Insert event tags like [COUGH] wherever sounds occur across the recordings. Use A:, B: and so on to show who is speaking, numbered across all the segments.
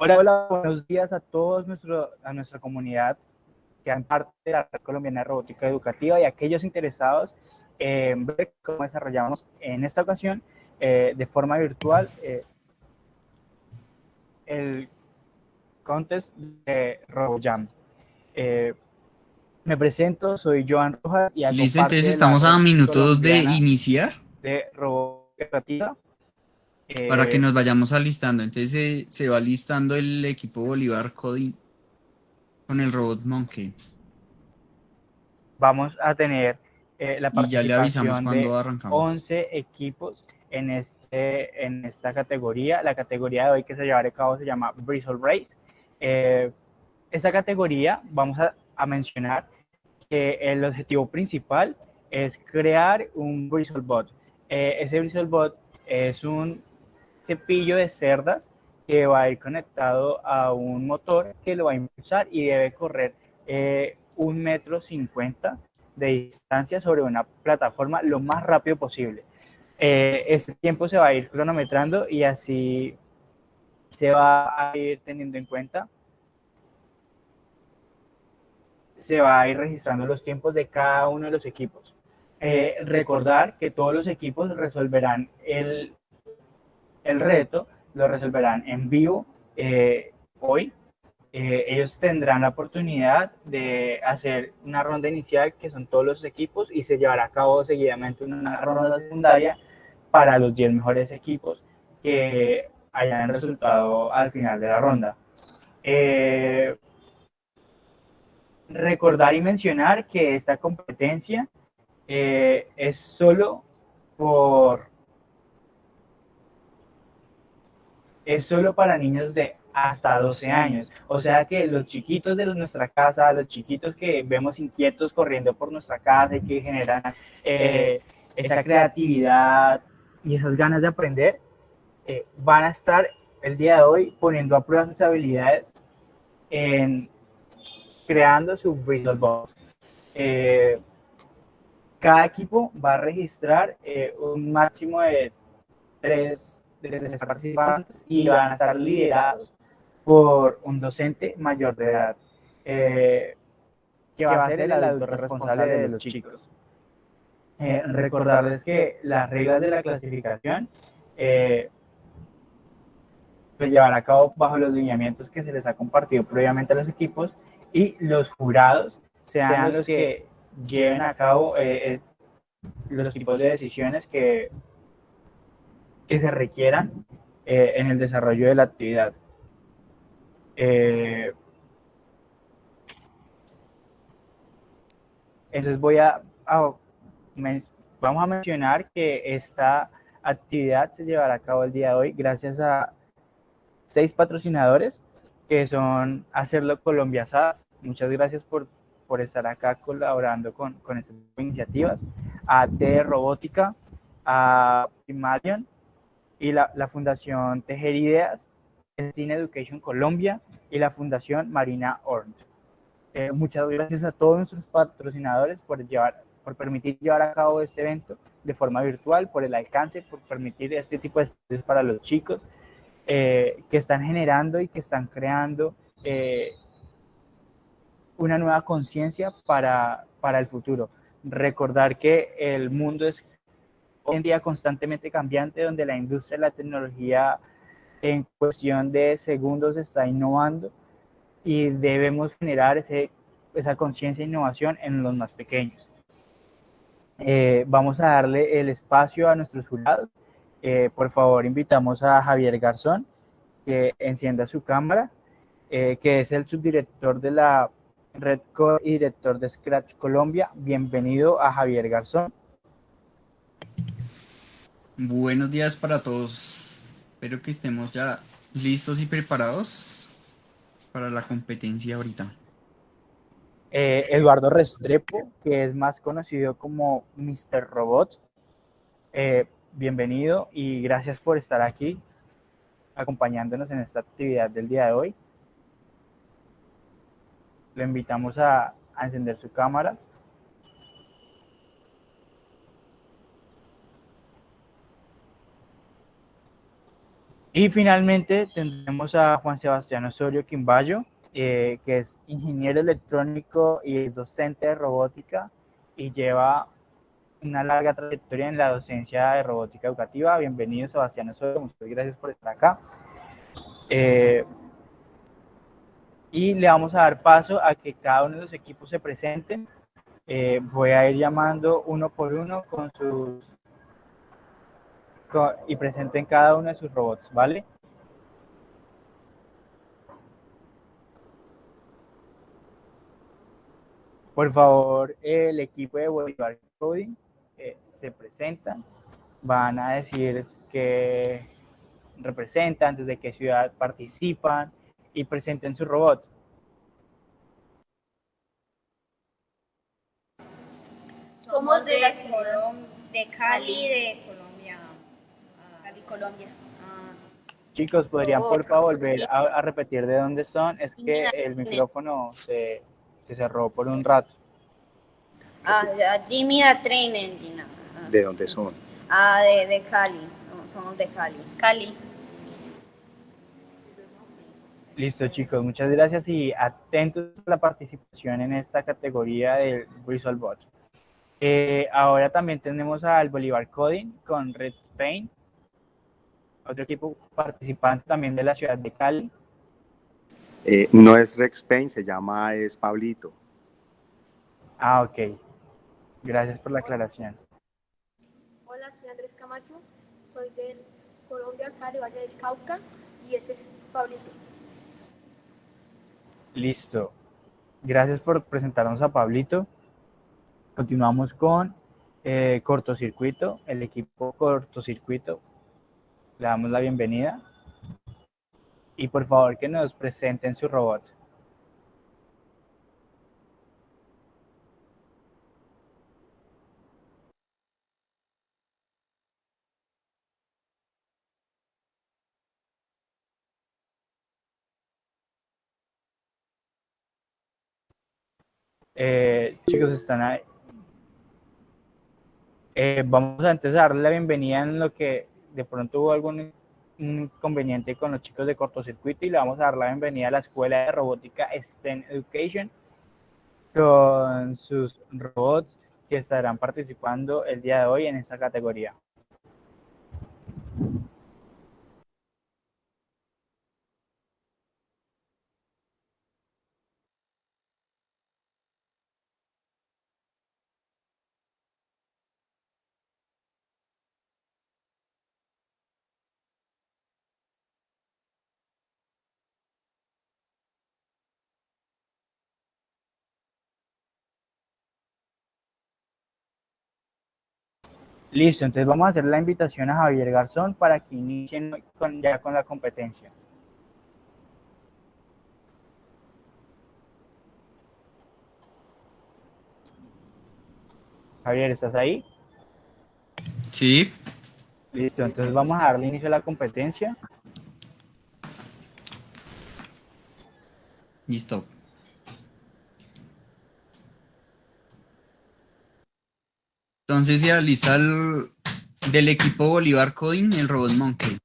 A: Hola, hola, buenos días a todos nuestro, a nuestra comunidad que han parte de la Red Colombiana de Robótica Educativa y aquellos interesados en ver cómo desarrollamos en esta ocasión eh, de forma virtual eh, el contest de RoboJam. Eh, me presento, soy Joan Rojas y
B: Listo, entonces estamos a minutos de iniciar.
A: De Robótica Educativa.
B: Para que eh, nos vayamos alistando. Entonces se, va listando el equipo Bolívar Coding con el robot Monkey.
A: Vamos a tener eh, la participación
B: y ya le avisamos cuando arrancamos.
A: 11 equipos en, este, en esta categoría. La categoría de hoy que se llevará a cabo se llama Bristle Race. Eh, esta categoría vamos a, a, mencionar que el objetivo principal es crear un Bristle Bot. ese Bristle Bot es un cepillo de cerdas que va a ir conectado a un motor que lo va a impulsar y debe correr eh, un metro cincuenta de distancia sobre una plataforma lo más rápido posible. Eh, este tiempo se va a ir cronometrando y así se va a ir teniendo en cuenta. Se va a ir registrando los tiempos de cada uno de los equipos. Eh, recordar que todos los equipos resolverán el el reto lo resolverán en vivo eh, hoy. Eh, ellos tendrán la oportunidad de hacer una ronda inicial, que son todos los equipos, y se llevará a cabo seguidamente una ronda secundaria para los 10 mejores equipos que hayan resultado al final de la ronda. Eh, recordar y mencionar que esta competencia es solo por es solo para niños de hasta 12 años. O sea que los chiquitos de nuestra casa, los chiquitos que vemos inquietos corriendo por nuestra casa y que generan eh, esa creatividad y esas ganas de aprender, eh, van a estar el día de hoy poniendo a prueba sus habilidades en creando su Bristol Ball. Eh, cada equipo va a registrar un máximo de tres de los participantes y van a estar liderados por un docente mayor de edad, eh, que va a ser el adulto responsable de los chicos. Eh, recordarles que las reglas de la clasificación eh, se llevarán a cabo bajo los lineamientos que se les ha compartido previamente a los equipos y los jurados sean los que lleven a cabo los tipos de decisiones que que se requieran eh, en el desarrollo de la actividad. Eh, entonces voy a, vamos a mencionar que esta actividad se llevará a cabo el día de hoy gracias a seis patrocinadores que son Hacerlo Colombia SAS. Muchas gracias por, por estar acá colaborando con, con estas iniciativas. A T Robótica, a Primarion, y la, la Fundación Tejer Ideas, Teen Education Colombia y la Fundación Marina Orange. Eh, muchas gracias a todos nuestros patrocinadores por, llevar, por permitir llevar a cabo este evento de forma virtual, por el alcance, por permitir este tipo de estudios para los chicos eh, que están generando y que están creando eh, una nueva conciencia para, para el futuro. Recordar que el mundo es hoy en día constantemente cambiante, donde la industria de la tecnología en cuestión de segundos está innovando y debemos generar ese, esa conciencia e innovación en los más pequeños. Eh, vamos a darle el espacio a nuestros jurados. Eh, por favor, invitamos a Javier Garzón que encienda su cámara, eh, que es el subdirector de la Red Core y director de Scratch Colombia. Bienvenido a Javier Garzón.
B: Buenos días para todos. Espero que estemos ya listos y preparados para la competencia ahorita.
A: Eh, Eduardo Restrepo, que es más conocido como Mr. Robot. Eh, bienvenido y gracias por estar aquí acompañándonos en esta actividad del día de hoy. Lo invitamos a encender su cámara. Y finalmente tendremos a Juan Sebastián Osorio Quimbayo, eh, que es ingeniero electrónico y docente de robótica y lleva una larga trayectoria en la docencia de robótica educativa. Bienvenido Sebastián Osorio, muchas gracias por estar acá. Eh, y le vamos a dar paso a que cada uno de los equipos se presenten. Eh, voy a ir llamando uno por uno con sus y presenten cada uno de sus robots, ¿vale? Por favor, el equipo de Bolívar Coding eh, se presentan, van a decir que representan, desde qué ciudad participan y presenten su robot.
C: Somos de, de Cali, de Colombia. Colombia. Ah.
A: Chicos, ¿podrían por favor volver a, repetir de dónde son? Es que el micrófono se, se cerró por un rato.
C: Ah, Jimmy Train Engine.
D: ¿De dónde son?
C: Ah, de, de Cali. somos de Cali. Cali.
A: Listo, chicos, muchas gracias y atentos a la participación en esta categoría del Visual Bot. Eh, ahora también tenemos al Bolívar Coding con Red Spain, otro equipo participante también de la ciudad de Cali.
D: Eh, no es Red Spain, se llama es Pablito.
A: Ah, ok. Gracias por la aclaración.
E: Hola, soy Andrés Camacho, soy de Colombia, Cali, Valle del Cauca, y ese es Pablito.
A: Listo. Gracias por presentarnos a Pablito. Continuamos con eh, cortocircuito, el equipo cortocircuito. Le damos la bienvenida. Y por favor que nos presenten su robot. Eh, chicos, están ahí. Eh, vamos a entonces darle la bienvenida en lo que de pronto hubo algún inconveniente con los chicos de cortocircuito y le vamos a dar la bienvenida a la Escuela de Robótica STEM Education con sus robots que estarán participando el día de hoy en esta categoría. Listo, entonces vamos a hacer la invitación a Javier Garzón para que inicien ya con la competencia. Javier, ¿estás ahí?
B: Sí.
A: Listo, entonces vamos a darle inicio a la competencia.
B: Listo. Entonces ya lista el, del equipo Bolívar Coding el robot Monkey.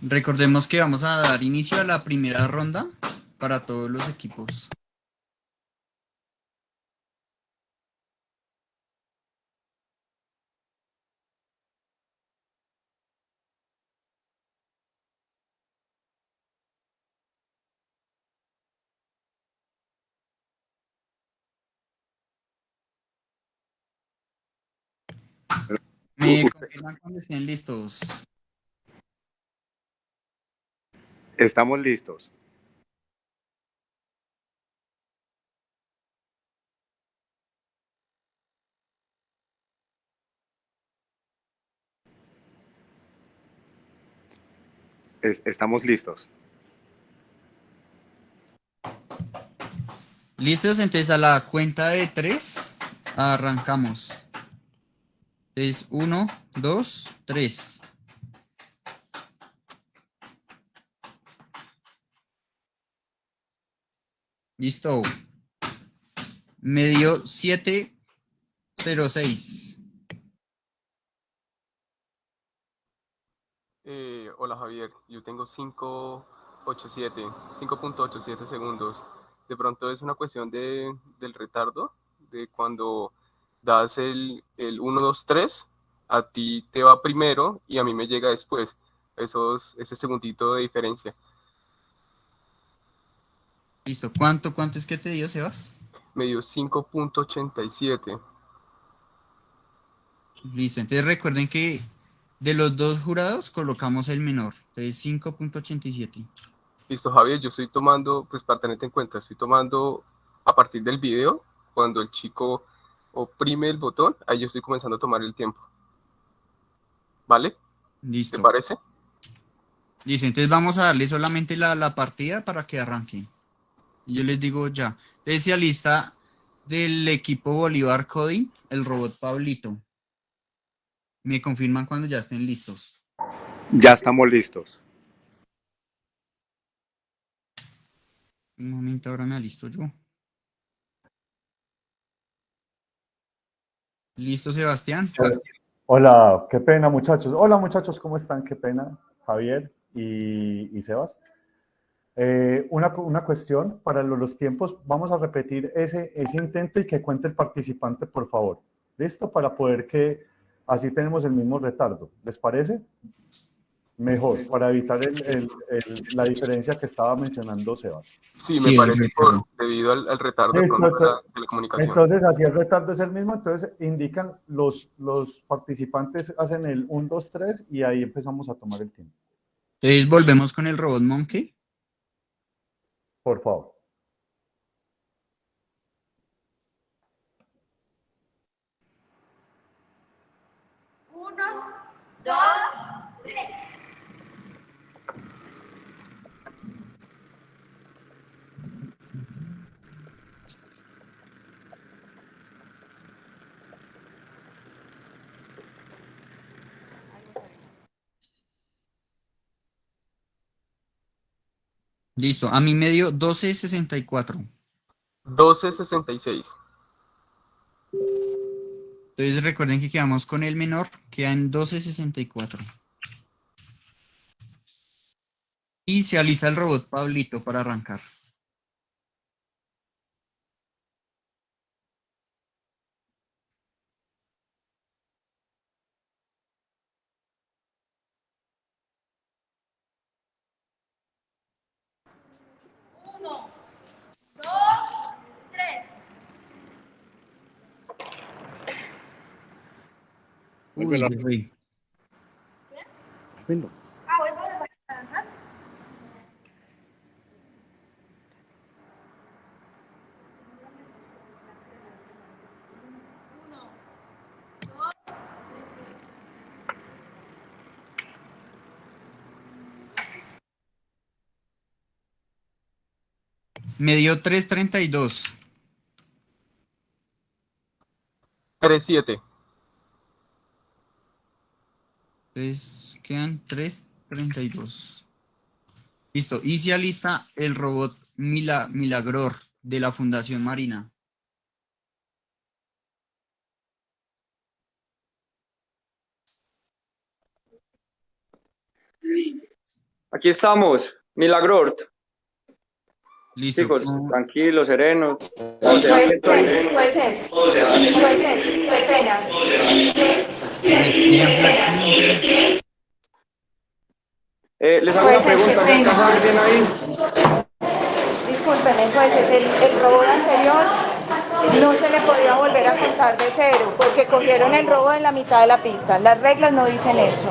B: Recordemos que vamos a dar inicio a la primera ronda para todos los equipos. Me confirman cuando estén listos.
D: Estamos listos. estamos listos.
B: Listos, entonces a la cuenta de tres arrancamos. Es uno, dos, tres. Listo. Medio siete, cero seis.
F: Eh, hola, Javier. Yo tengo cinco, ocho, siete, cinco punto ocho, siete segundos. De pronto es una cuestión del retardo, de cuando das el, el 1, 2, 3, a ti te va primero y a mí me llega después. Esos, ese segundito de diferencia.
B: Listo. ¿Cuánto, cuánto es que te dio, Sebas?
F: Me dio 5.87.
B: Listo. Entonces recuerden que de los dos jurados colocamos el menor. Entonces 5.87.
F: Listo, Javier, yo estoy tomando, pues para tenerte en cuenta, estoy tomando a partir del video, cuando el chico oprime el botón, ahí yo estoy comenzando a tomar el tiempo. ¿Vale?
B: Listo.
F: ¿Te parece?
B: Listo, entonces vamos a darle solamente la, la partida para que arranque. Y Yo les digo ya. Entonces, lista del equipo Bolívar Coding, el robot Pablito. Me confirman cuando ya estén listos.
D: Ya estamos listos.
B: Un momento, ahora me alisto yo. ¿Listo, Sebastián?
G: Hola, qué pena muchachos. Hola muchachos, ¿cómo están? Qué pena, Javier y, y Sebas. Eh, una, una, cuestión para los, los, tiempos, vamos a repetir ese, ese intento y que cuente el participante, por favor. ¿Listo? Para poder que así tenemos el mismo retardo. ¿Les parece? Mejor, para evitar el, el, la diferencia que estaba mencionando Sebas.
F: Sí, me sí, parece por, debido al, al retardo
G: entonces,
F: la telecomunicación.
G: Entonces, así el retardo es el mismo, entonces indican los, los participantes hacen el 1, 2, 3 y ahí empezamos a tomar el tiempo.
B: Entonces volvemos con el robot Monkey.
G: Por favor.
C: Uno, dos,
B: Listo, a mí me dio 12.64.
F: 12.66.
B: Entonces recuerden que quedamos con el menor, queda en 12.64. Y se alista el robot Pablito para arrancar. Uy, se fue.
E: Ah, dos,
B: Me dio 3.32.
F: 3.7.
B: Entonces quedan 3.32. Listo. Y se alista el robot Mila, Milagror de la Fundación Marina.
H: Aquí estamos, Milagrort.
B: Listo.
H: Chicos,
B: ¿Cómo-
H: tranquilos, serenos.
C: Jueces, jueces, jueces, jueces, qué pena.
B: me explican exactamente?
H: Eh, les hago una
C: Jueces,
H: pregunta,
C: qué
H: ¿se alcanza a ver bien ahí?
C: Discúlpenme, jueces, el, el robot anterior no se le podía volver a contar de cero porque cogieron el robo en la mitad de la pista. Las reglas no dicen eso.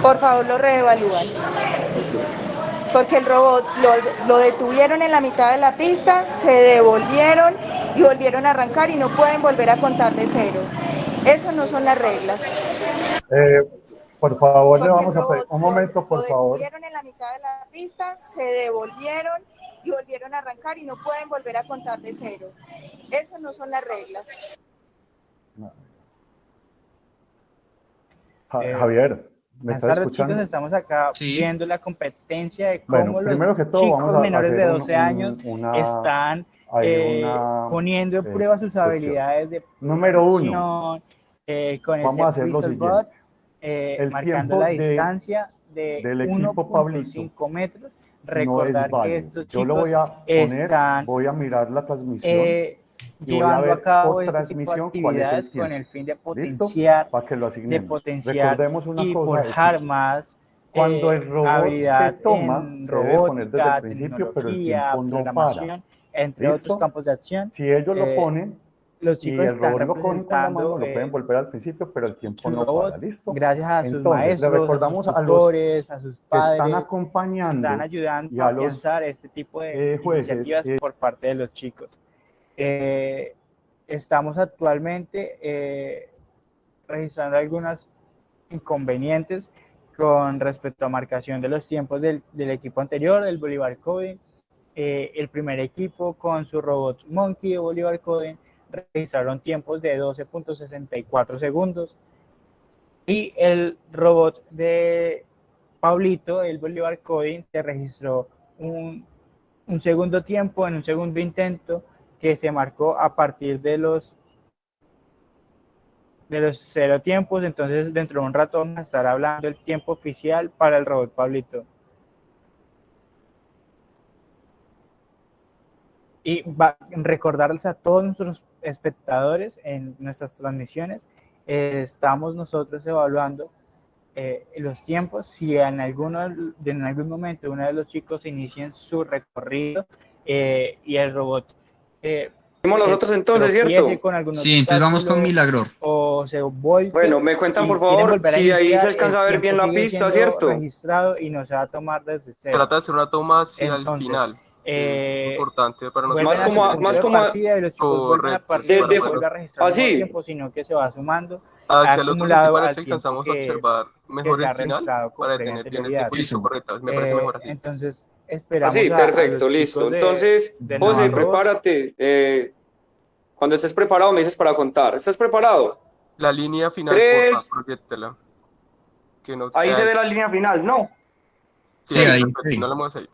C: Por favor, lo reevalúan. Porque el robot lo, lo detuvieron en la mitad de la pista, se devolvieron y volvieron a arrancar y no pueden volver a contar de cero. Eso no son las reglas.
G: Eh, por favor, le vamos a pedir un momento, por
C: lo
G: favor.
C: detuvieron en la mitad de la pista, se devolvieron y volvieron a arrancar y no pueden volver a contar de cero. Eso no son las reglas.
G: Ja-
A: Eh,
G: Javier, ¿me estás escuchando?
A: chicos. Estamos acá
B: Sí.
A: viendo la competencia de cómo
G: Bueno,
A: los
G: primero que todo,
A: chicos
G: vamos a
A: menores de
G: hacer un-
A: 12 años
G: un- una-
A: están eh,
G: una,
A: poniendo en
G: eh,
A: prueba sus habilidades de
G: Número uno.
A: eh, con
G: Vamos
A: ese
G: a hacer lo siguiente.
A: Eh,
G: El
A: marcando
G: tiempo
A: la
G: de-
A: distancia de
G: del equipo Pablito
A: 1.5 metros.
G: no es
A: Recordar que estos
G: Yo lo
A: chicos
G: voy a poner,
A: están
G: voy a mirar la transmisión
A: eh,
G: y voy a ver
A: a cabo
G: por
A: de
G: transmisión cuál es el
A: con el fin de
G: ¿Listo?
A: potenciar,
G: para que lo
A: de
G: asignemos.
A: potenciar
G: Recordemos una
A: y
G: cosa,
A: forjar más
G: Cuando
A: eh,
G: el robot
A: habilidad
G: se toma, se debe poner desde el principio, pero el tiempo no para.
A: Entre
G: ¿Listo?
A: otros campos de acción.
G: Si ellos lo
A: Eh,
G: ponen
A: Los
G: y
A: chicos
G: el
A: están
G: robot lo con la mano, lo
A: eh,
G: pueden volver al principio, pero el tiempo no
A: robot,
G: para. ¿Listo?
A: gracias a sus
G: Entonces, le
A: maestros,
G: recordamos
A: a
G: a
A: sus
G: los
A: tutores, a sus
G: que
A: padres,
G: están acompañando
A: están ayudando
G: y
A: a
G: a los,
A: afianzar este tipo de
G: eh, jueces,
A: iniciativas
G: eh,
A: por parte de los chicos. Eh, estamos actualmente eh, registrando algunos inconvenientes con respecto a marcación de los tiempos del, del equipo anterior, del Bolívar Coding. Eh, el primer equipo con su robot Monkey de Bolívar Coding registraron tiempos de 12.64 segundos y el robot de Pablito, el Bolívar Coding, se registró un, un segundo tiempo en un segundo intento que se marcó a partir de los de los cero tiempos, entonces dentro de un rato vamos a estar hablando del tiempo oficial para el robot Pablito. Y va, recordarles a todos nuestros espectadores en nuestras transmisiones, eh, estamos nosotros evaluando eh, los tiempos, si en, alguno, en algún momento uno de los chicos inicia su recorrido eh, y el robot eh,
H: nosotros entonces, ¿cierto?
A: con
B: Sí, entonces vamos con
A: obstáculo
B: Milagror.
A: o se vuelve
H: Bueno, me cuentan por favor si ahí se alcanza a ver bien la pista, ¿cierto?
A: registrado y no se va a tomar desde cero.
F: Trata de hacer una toma hacia
A: Entonces,
F: el final.
A: Eh,
F: es importante para nosotros.
H: Más como- más como-
A: y los
F: Correcto,
H: de- de- así.
A: el tiempo, sino que se va sumando
F: Hacia el otro
A: acumulado
F: sitio
A: al
F: parece que
A: tiempo
F: alcanzamos a
A: que-
F: observar mejor
A: se ha
F: el final
A: registrado con
F: para tener bien el
A: anterioridad.
F: tiempo listo, correcto. Me parece
A: Eh,
F: mejor así.
A: Entonces, esperamos
H: Así, perfecto, listo. Entonces,
A: de
H: José,
A: Navarro.
H: prepárate. eh, cuando estés preparado, me dices para contar. ¿Estás preparado?
F: La línea final,
H: Tres.
F: porfa, proyectela. Que no
H: Ahí se ve la línea final, ¿no?
F: Sí,
B: Sí,
F: ahí,
B: ahí.
F: no la muevas ahí.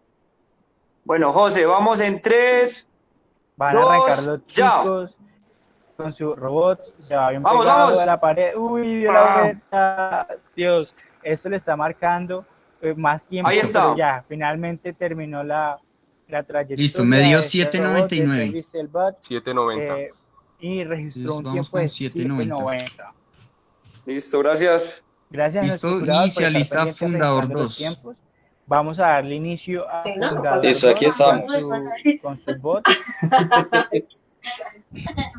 H: Bueno, José, vamos en tres.
A: Van
H: Dos,
A: a arrancar los
H: ya.
A: chicos con su robot, va bien
H: Vamos,
A: pegado
H: vamos.
A: a la pared. Uy,
H: Ah.
A: la vuelta. Dios, esto le está marcando eh, más tiempo.
H: Ahí está.
A: pero ya, finalmente terminó la, la trayectoria.
B: Listo, me dio
A: de este
B: 7.99.
A: robot, de Service Cell Bot,
F: 790.
A: eh, y registró
B: Entonces,
A: un tiempo de
B: 7.90.
A: 7.90.
H: Listo, gracias.
A: Gracias a
B: Listo, inicialista
A: pendientes
B: fundador
A: registrando los
B: 2.
A: Vamos a darle inicio a
I: Sí, ¿no? Listo, aquí
A: 2
I: estamos.
A: Con su, con su [LAUGHS] bot. [LAUGHS]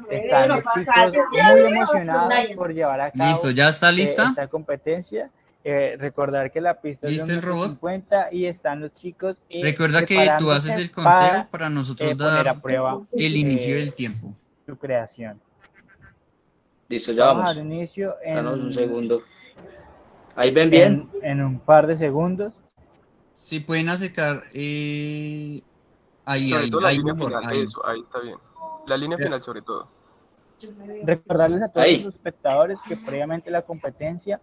A: Están los chicos muy emocionados por llevar a cabo
B: Listo, ¿ya está
A: eh,
B: lista?
A: esta competencia. Eh, recordar que la pista es
B: ¿Listo
A: de
B: el
A: un metro
B: robot?
A: 50 y están los chicos eh,
B: Recuerda que tú haces el conteo
A: para,
B: para nosotros
A: eh,
B: dar
A: a prueba
B: el inicio
A: eh,
B: del tiempo.
A: su creación.
I: Listo, ya
A: Vamos a
I: vamos.
A: dar inicio en,
I: Danos un segundo. Ahí ven bien.
A: en, en un par de segundos.
B: Si pueden acercar eh, ahí,
F: Sobre
B: ahí,
F: todo la
B: ahí
F: línea
B: mejor,
F: final,
B: ahí.
F: eso, ahí está bien. La línea final sobre todo.
A: Recordarles a todos
I: Ahí.
A: los espectadores que previamente la competencia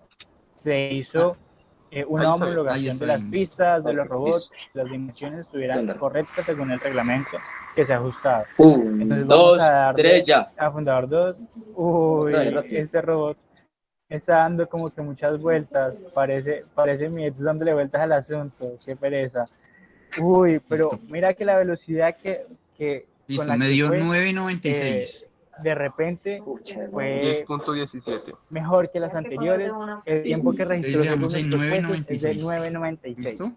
A: se hizo eh, una homologación de las pistas, de los robots, las dimensiones estuvieran correctas según el reglamento que se ha ajustado.
I: Un,
A: Entonces
I: dos,
A: vamos a darle
I: tres, ya.
A: a Fundador 2. Uy, ese robot está dando como que muchas vueltas. Parece, parece mi ex dándole vueltas al asunto. Qué pereza. Uy, pero
B: Listo.
A: mira que la velocidad que, que con
B: Listo,
A: la
B: me dio
A: fue,
B: 9.96.
A: de repente fue
F: 10.17.
A: mejor que las anteriores. El tiempo que registró
B: en
A: nuestros jueces es de
B: 9.96.
A: 9.96.
B: ¿Listo?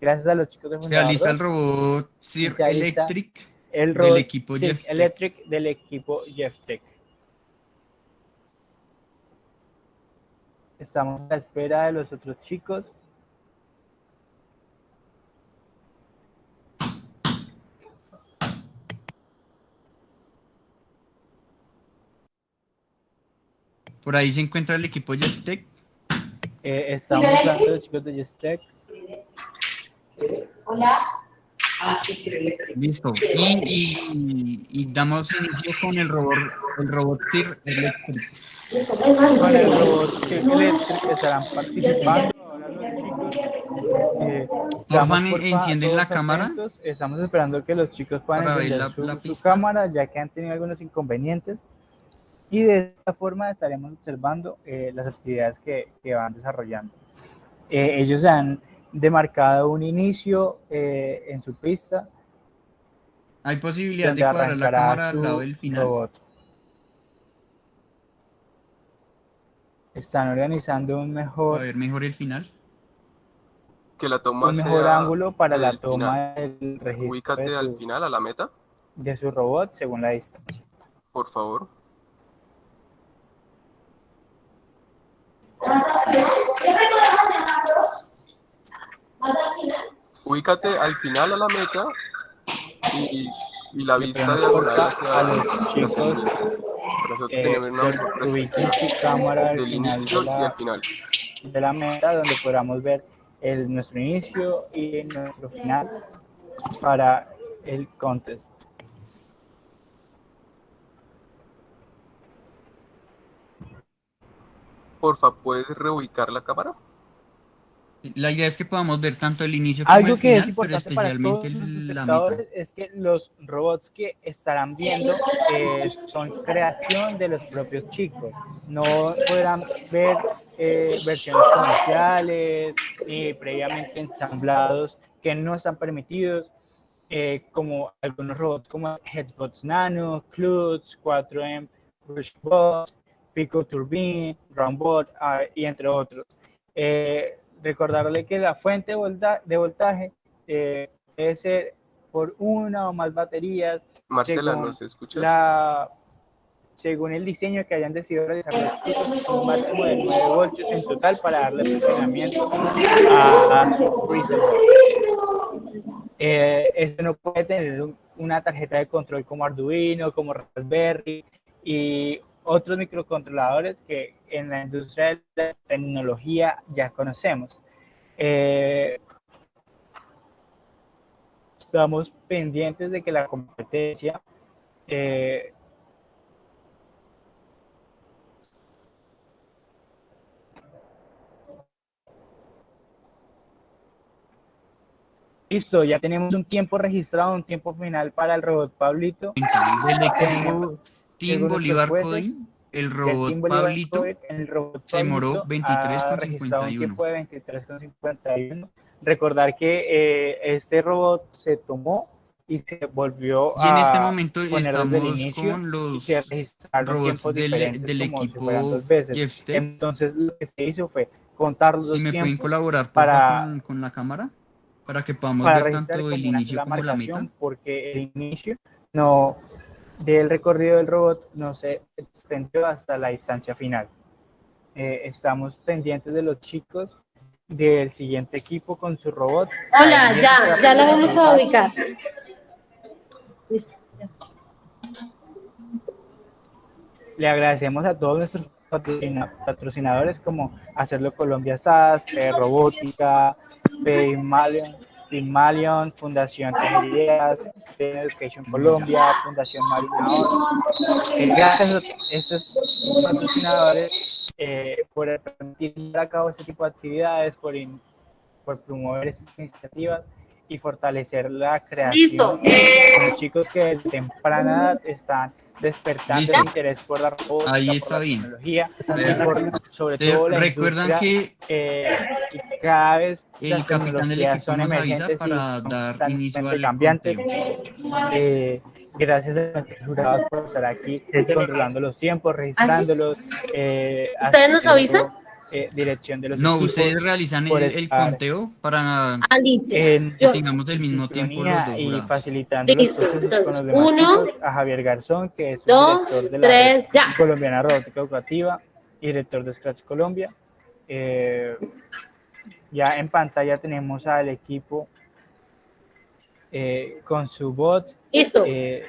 A: Gracias a los chicos de
B: Se alista el
A: 2,
B: robot Sir
A: Se alista
B: Electric
A: el
B: del
A: robot
B: equipo
A: Cirque
B: Jeff Tech.
A: Electric del equipo Jeff Tech. Estamos a la espera de los otros chicos.
B: Por ahí se encuentra el equipo Jeff Tech.
A: Eh, estamos hablando de los chicos de Jeff Tech.
I: Hola. Ah, sí, sí, eléctrico.
B: Listo. Y, y- y damos inicio con el robot, el robot Sir Electric.
A: Con el robot Cirque Electric estarán participando. Ahora los chicos. eh,
B: porfa, encienden la cámara.
A: atentos. Estamos esperando que los chicos puedan encender
B: la-
A: su,
B: la
A: su cámara, ya que han tenido algunos inconvenientes. y de esta forma estaremos observando eh, las actividades que, que van desarrollando. Eh, ellos han demarcado un inicio eh, en su pista.
B: Hay posibilidad de cuadrar la cámara al
A: su
B: lado del final.
A: robot. Están organizando un
B: A
A: mejor,
B: ver, mejor el final.
F: Que la toma
A: un mejor ángulo para la toma
F: final.
A: del registro
F: Ubícate
A: de
F: al final, a la meta,
A: de su robot según la distancia.
F: por favor. Ubícate al final a la meta y, y la vista
A: porfa
F: hacia
A: a los chicos eh, ubiquen su cámara al
F: del
A: final
F: inicio
A: de
F: y al
A: la,
F: final.
A: de la meta donde podamos ver el, nuestro inicio y nuestro final para el contest.
F: Porfa, ¿puedes reubicar la cámara?
B: La idea es que podamos ver tanto el inicio como
A: Algo
B: el
A: que es
B: final, pero
A: importante para todos
B: especialmente
A: los
B: la mitad.
A: es que los robots que estarán viendo eh, son creación de los propios chicos. No podrán ver eh, versiones comerciales ni previamente ensamblados que no están permitidos, eh, como algunos robots como Headsbots Nano, Klutz, 4M, Rushbot, Pico Turbine, Roundbot ah, y entre otros. Eh, recordarle que la fuente de, volta- de voltaje eh, debe ser por una o más baterías
F: Marcela,
A: según
F: ¿nos escuchas?
A: la según el diseño que hayan decidido chicos, un máximo de 9 voltios en total para darle funcionamiento a, a su freezer board. Eh, esto no puede tener un- una tarjeta de control como Arduino, como Raspberry y otros microcontroladores que en la industria de la tecnología ya conocemos. Eh, estamos pendientes de que la competencia eh, Listo, ya tenemos un tiempo registrado, un tiempo final para el robot Pablito. Según
B: Bolívar Coding, el robot Pablito
A: el robot
B: se demoró
A: Pablito ha
B: 23,51.
A: registrado un tiempo de 23,51. Recordar que eh, este robot se tomó y se volvió
B: Y en este
A: a
B: momento estamos
A: inicio
B: con
A: y
B: los robots del, del
A: si
B: equipo.
A: Entonces lo que se hizo fue contar los
B: Si me pueden colaborar
A: para-
B: con, con la cámara para que podamos ver tanto el inicio como la mitad.
A: porque el inicio no del recorrido del robot no se extendió hasta la distancia final. Eh, estamos pendientes de los chicos del siguiente equipo con su robot.
J: Hola, ya, ya la vamos a ubicar. Listo.
A: Le agradecemos a todos nuestros patrocina- patrocinadores como Hacerlo Colombia SAS, Robótica, Pygmalion, Pygmalion, Fundación Tener Education Colombia, Fundación Marina. Eh, gracias a estos patrocinadores eh, por permitir llevar a cabo este tipo de actividades, por, in- por promover estas iniciativas y fortalecer la creación
J: Listo.
A: de los chicos que de temprana edad están despertando
B: Listo.
A: el interés por la robótica,
B: Ahí
A: por la
B: bien.
A: tecnología
B: Eh,
A: y por, sobre
B: te
A: todo la
B: recuerdan que
A: eh, cada vez
B: el
A: las
B: capitán del equipo
A: son
B: nos avisa
A: emergentes y
B: para dar inicio al
A: cambiantes. Eh, gracias a nuestros jurados por estar aquí controlando los tiempos, registrándolos. eh,
J: ¿Ustedes nos avisan?
A: Eh, dirección de los
B: No,
A: equipos,
B: ustedes realizan el, conteo para
J: Ah,
A: en
B: que tengamos el mismo tiempo los dos
A: y facilitando los procesos con
J: entonces,
A: los demás
J: uno,
A: chicos, a Javier Garzón, que es
J: dos,
A: director de la
J: tres,
A: red
J: ya.
A: colombiana robótica educativa y director de Scratch Colombia. Eh, ya en pantalla tenemos al equipo eh, con su bot
J: Listo.
A: eh,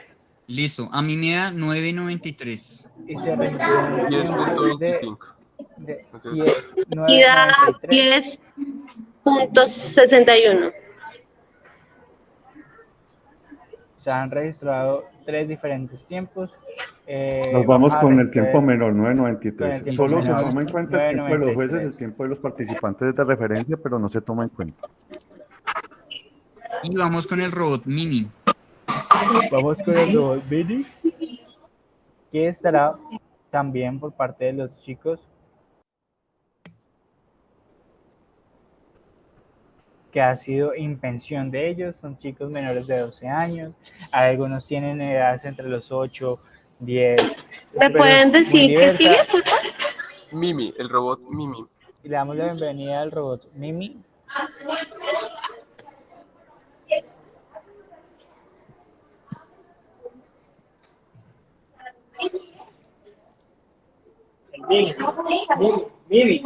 B: Listo, a mí me da 9.93.
A: y se registró un tiempo de,
F: 10.25.
A: de
F: Entonces,
A: 10,
J: Y da
A: 9.93.
J: 10.61.
A: Se han registrado tres diferentes tiempos. Eh,
G: Nos vamos con el tiempo menor,
A: Con el
G: 9.93.
A: tiempo
G: Solo se toma en cuenta el tiempo de los jueces,
A: 9.93.
G: el tiempo de los participantes de referencia, pero no se toma en cuenta.
B: Y vamos con el robot mini.
A: Vamos con el robot Mini, que estará también por parte de los chicos que ha sido invención de ellos, son chicos menores de 12 años, algunos tienen edades entre los 8, 10.
J: ¿Me pueden decir qué sigue, por favor?
F: Mimi, el robot Mimi.
A: Y le damos la bienvenida al robot Mimi.
K: Mimi, Mimi, Mimi,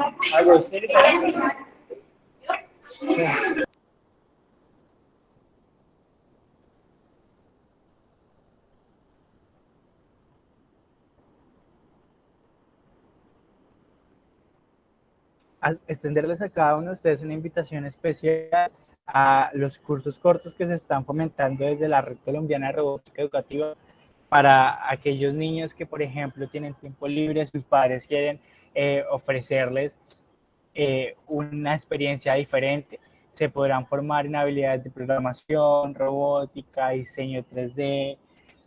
A: extenderles a cada uno de ustedes una invitación especial a los cursos cortos que se están fomentando desde la Red Colombiana de Robótica Educativa para aquellos niños que, por ejemplo, tienen tiempo libre, sus padres quieren eh, ofrecerles eh, una experiencia diferente. Se podrán formar en habilidades de programación, robótica, diseño 3D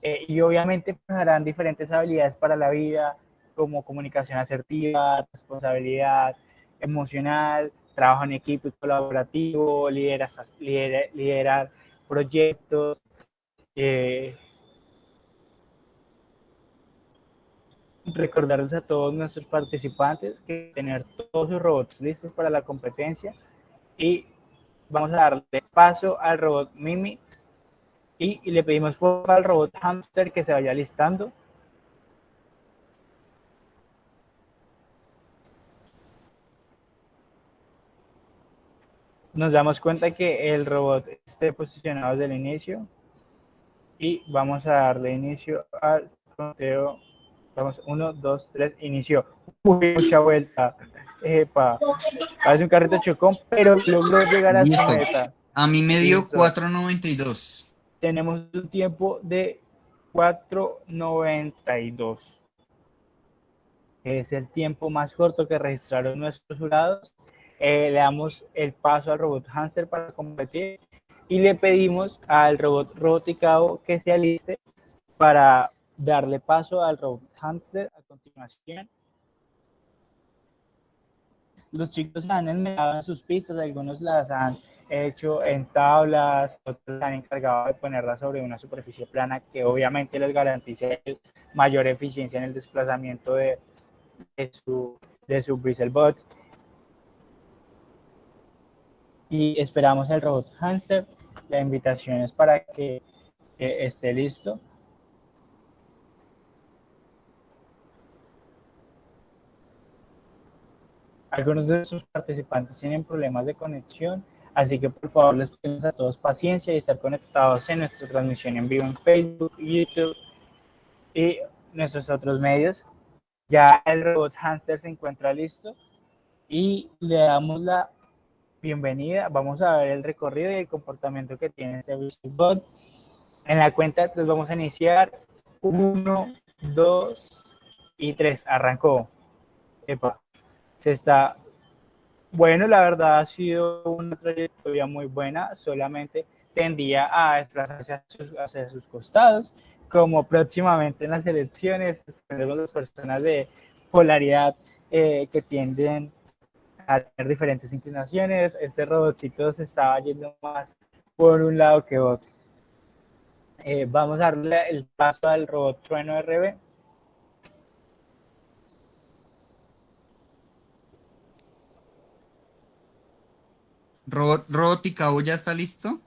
A: eh, y obviamente pues, harán diferentes habilidades para la vida como comunicación asertiva, responsabilidad, emocional, trabajo en equipo colaborativo, liderar, liderar, liderar proyectos. Eh, recordarles a todos nuestros participantes que tener todos sus robots listos para la competencia y vamos a darle paso al robot Mimi y, le pedimos por al robot Hamster que se vaya listando. nos damos cuenta que el robot esté posicionado desde el inicio y vamos a darle inicio al conteo. Vamos, uno, dos, tres, inicio. Uy, mucha vuelta. Epa. Parece un carrito chocón, pero logró llegar a su
B: Listo.
A: meta.
B: A mí me dio
A: Listo.
B: 4.92.
A: Tenemos un tiempo de 4.92. Es el tiempo más corto que registraron nuestros jurados. Eh, le damos el paso al robot hamster para competir y le pedimos al robot roboticao que se aliste para darle paso al robot hamster a continuación. Los chicos han enmendado en sus pistas, algunos las han hecho en tablas, otros han encargado de ponerlas sobre una superficie plana que obviamente les garantiza mayor eficiencia en el desplazamiento de, de su, de su Bristlebot. Y esperamos el robot hamster. La invitación es para que eh, esté listo. Algunos de sus participantes tienen problemas de conexión, así que por favor les pedimos a todos paciencia y estar conectados en nuestra transmisión en vivo en Facebook, YouTube y nuestros otros medios. Ya el robot hamster se encuentra listo y le damos la bienvenida. Vamos a ver el recorrido y el comportamiento que tiene este bot. En la cuenta tres vamos a iniciar. Uno, dos y tres. Arrancó. Epa. Se está. Bueno, la verdad ha sido una trayectoria muy buena. Solamente tendía a desplazarse hacia sus, costados, como próximamente en las elecciones tenemos las personas de polaridad eh, que tienden a tener diferentes inclinaciones. Este robotcito se estaba yendo más por un lado que otro. Eh, vamos a darle el paso al robot Trueno RB.
B: Robot, Roboticao ya está listo.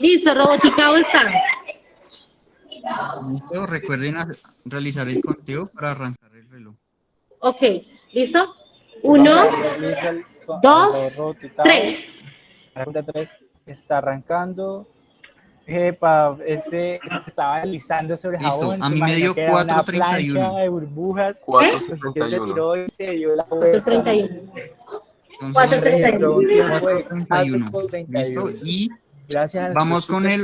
J: Listo, Roboticao está.
B: Listo, recuerden realizar el conteo para arrancar el reloj.
J: Ok, ¿listo? Uno, dos, tres.
A: La cuenta tres está arrancando. Epa, ese estaba deslizando sobre
B: Listo,
A: jabón.
B: a mí me dio
A: imaginó que era una
B: 4.31.
A: plancha de burbujas.
F: Cuatro
A: Pues,
F: setenta
A: que
F: y
A: se
F: uno.
A: tiró y se dio la vuelta.
J: 31.
B: Entonces,
J: 4.31.
A: Registró un tiempo de
B: 4.31.
A: 4.31.
B: Listo, y
A: Gracias
B: Vamos con el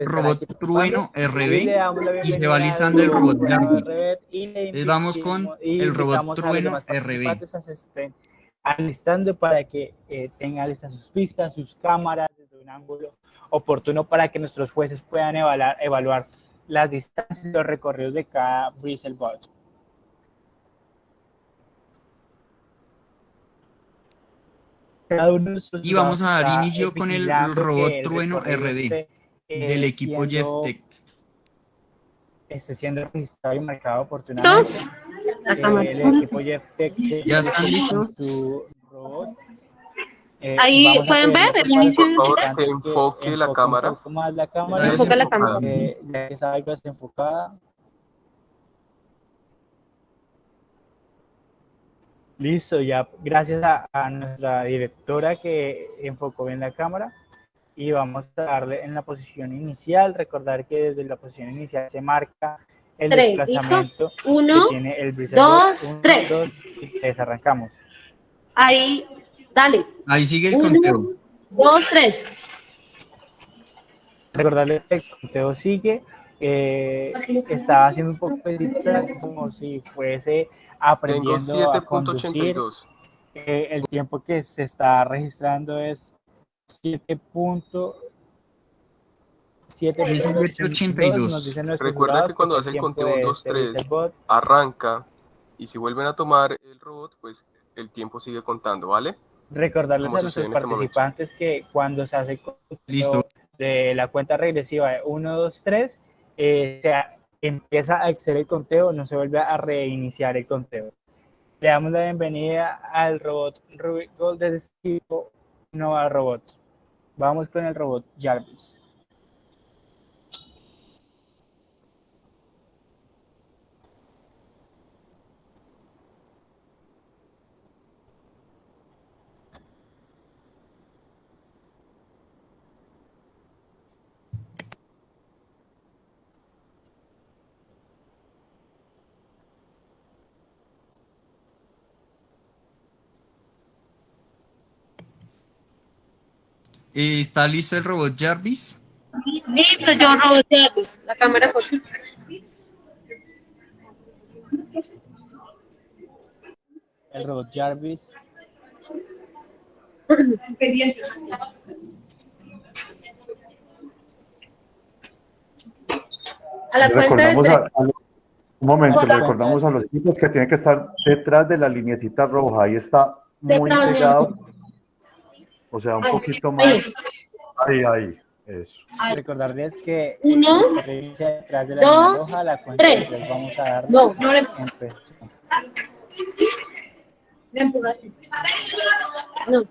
B: robot
A: aquí
B: Trueno. RB
A: Y
B: se va listando el robot Jarvis. Vamos con el robot Trueno RB.
A: alistando para que eh, tengan listas sus pistas, sus cámaras desde un ángulo oportuno para que nuestros jueces puedan evaluar, evaluar las distancias y los recorridos de cada de los
B: Y vamos a dar inicio con el robot
A: el
B: Trueno RD
A: eh,
B: del equipo
A: siendo-
B: Jeff Tech.
A: esté siendo registrado y marcado oportunamente. Eh, el equipo Jeff Tech
B: ¿Ya están listos?
A: su robot. Eh,
J: Ahí, ¿pueden ver el inicio?
F: Por favor, que enfoque la cámara.
A: Un poco más la cámara.
J: Enfoca la cámara.
A: eh, ya que desenfocada. Listo, ya gracias a, a nuestra directora que enfocó bien la cámara y vamos a darle en la posición inicial. Recordar que desde la posición inicial se marca el
J: Tres,
A: desplazamiento
J: Uno,
A: que tiene el
J: dos.
A: Uno,
J: tres.
A: dos, y tres, arrancamos.
J: ahí, dale.
B: Ahí sigue el
J: Uno,
B: conteo.
J: dos, tres.
A: Recordarles que el conteo sigue. eh, estaba haciendo un poco de como si fuese
F: Tengo
A: aprendiendo a conducir.
F: 7.82.
A: Eh, el tiempo que se está registrando es 7.782.
B: 7.82.
A: Nos dicen nuestros
F: Recuerda que cuando
A: es
F: hace el
A: tiempo
F: conteo
A: de
F: 1, 2,
A: este
F: 3,
A: Dieselbot.
F: arranca y si vuelven a tomar el robot, pues el tiempo sigue contando, ¿vale?
A: Recordarles
F: como
A: a nuestros
F: este
A: participantes que cuando se hace el conteo
B: Listo.
A: de la cuenta regresiva de 1, 2, 3, eh, se empieza a exceder el conteo, no se vuelve a reiniciar el conteo. Le damos la bienvenida al robot Rubik Gold de este tipo Nova Robots. Vamos con el robot Jarvis.
B: ¿Está listo el robot Jarvis?
J: Listo, yo robot Jarvis. La cámara por
A: El robot Jarvis.
J: A la cuenta de
G: Recordamos a, a un momento,
J: Hola.
G: recordamos a los chicos que tienen que estar detrás de la linecita roja. Ahí está muy pegado. O sea, un poquito más.
J: ahí.
G: Ahí. Eso.
A: Recordarles que
J: Uno,
A: detrás de la
J: dos,
A: línea roja, la cuenta
J: tres.
A: tres vamos a dar
J: No, no le me empujaste. No.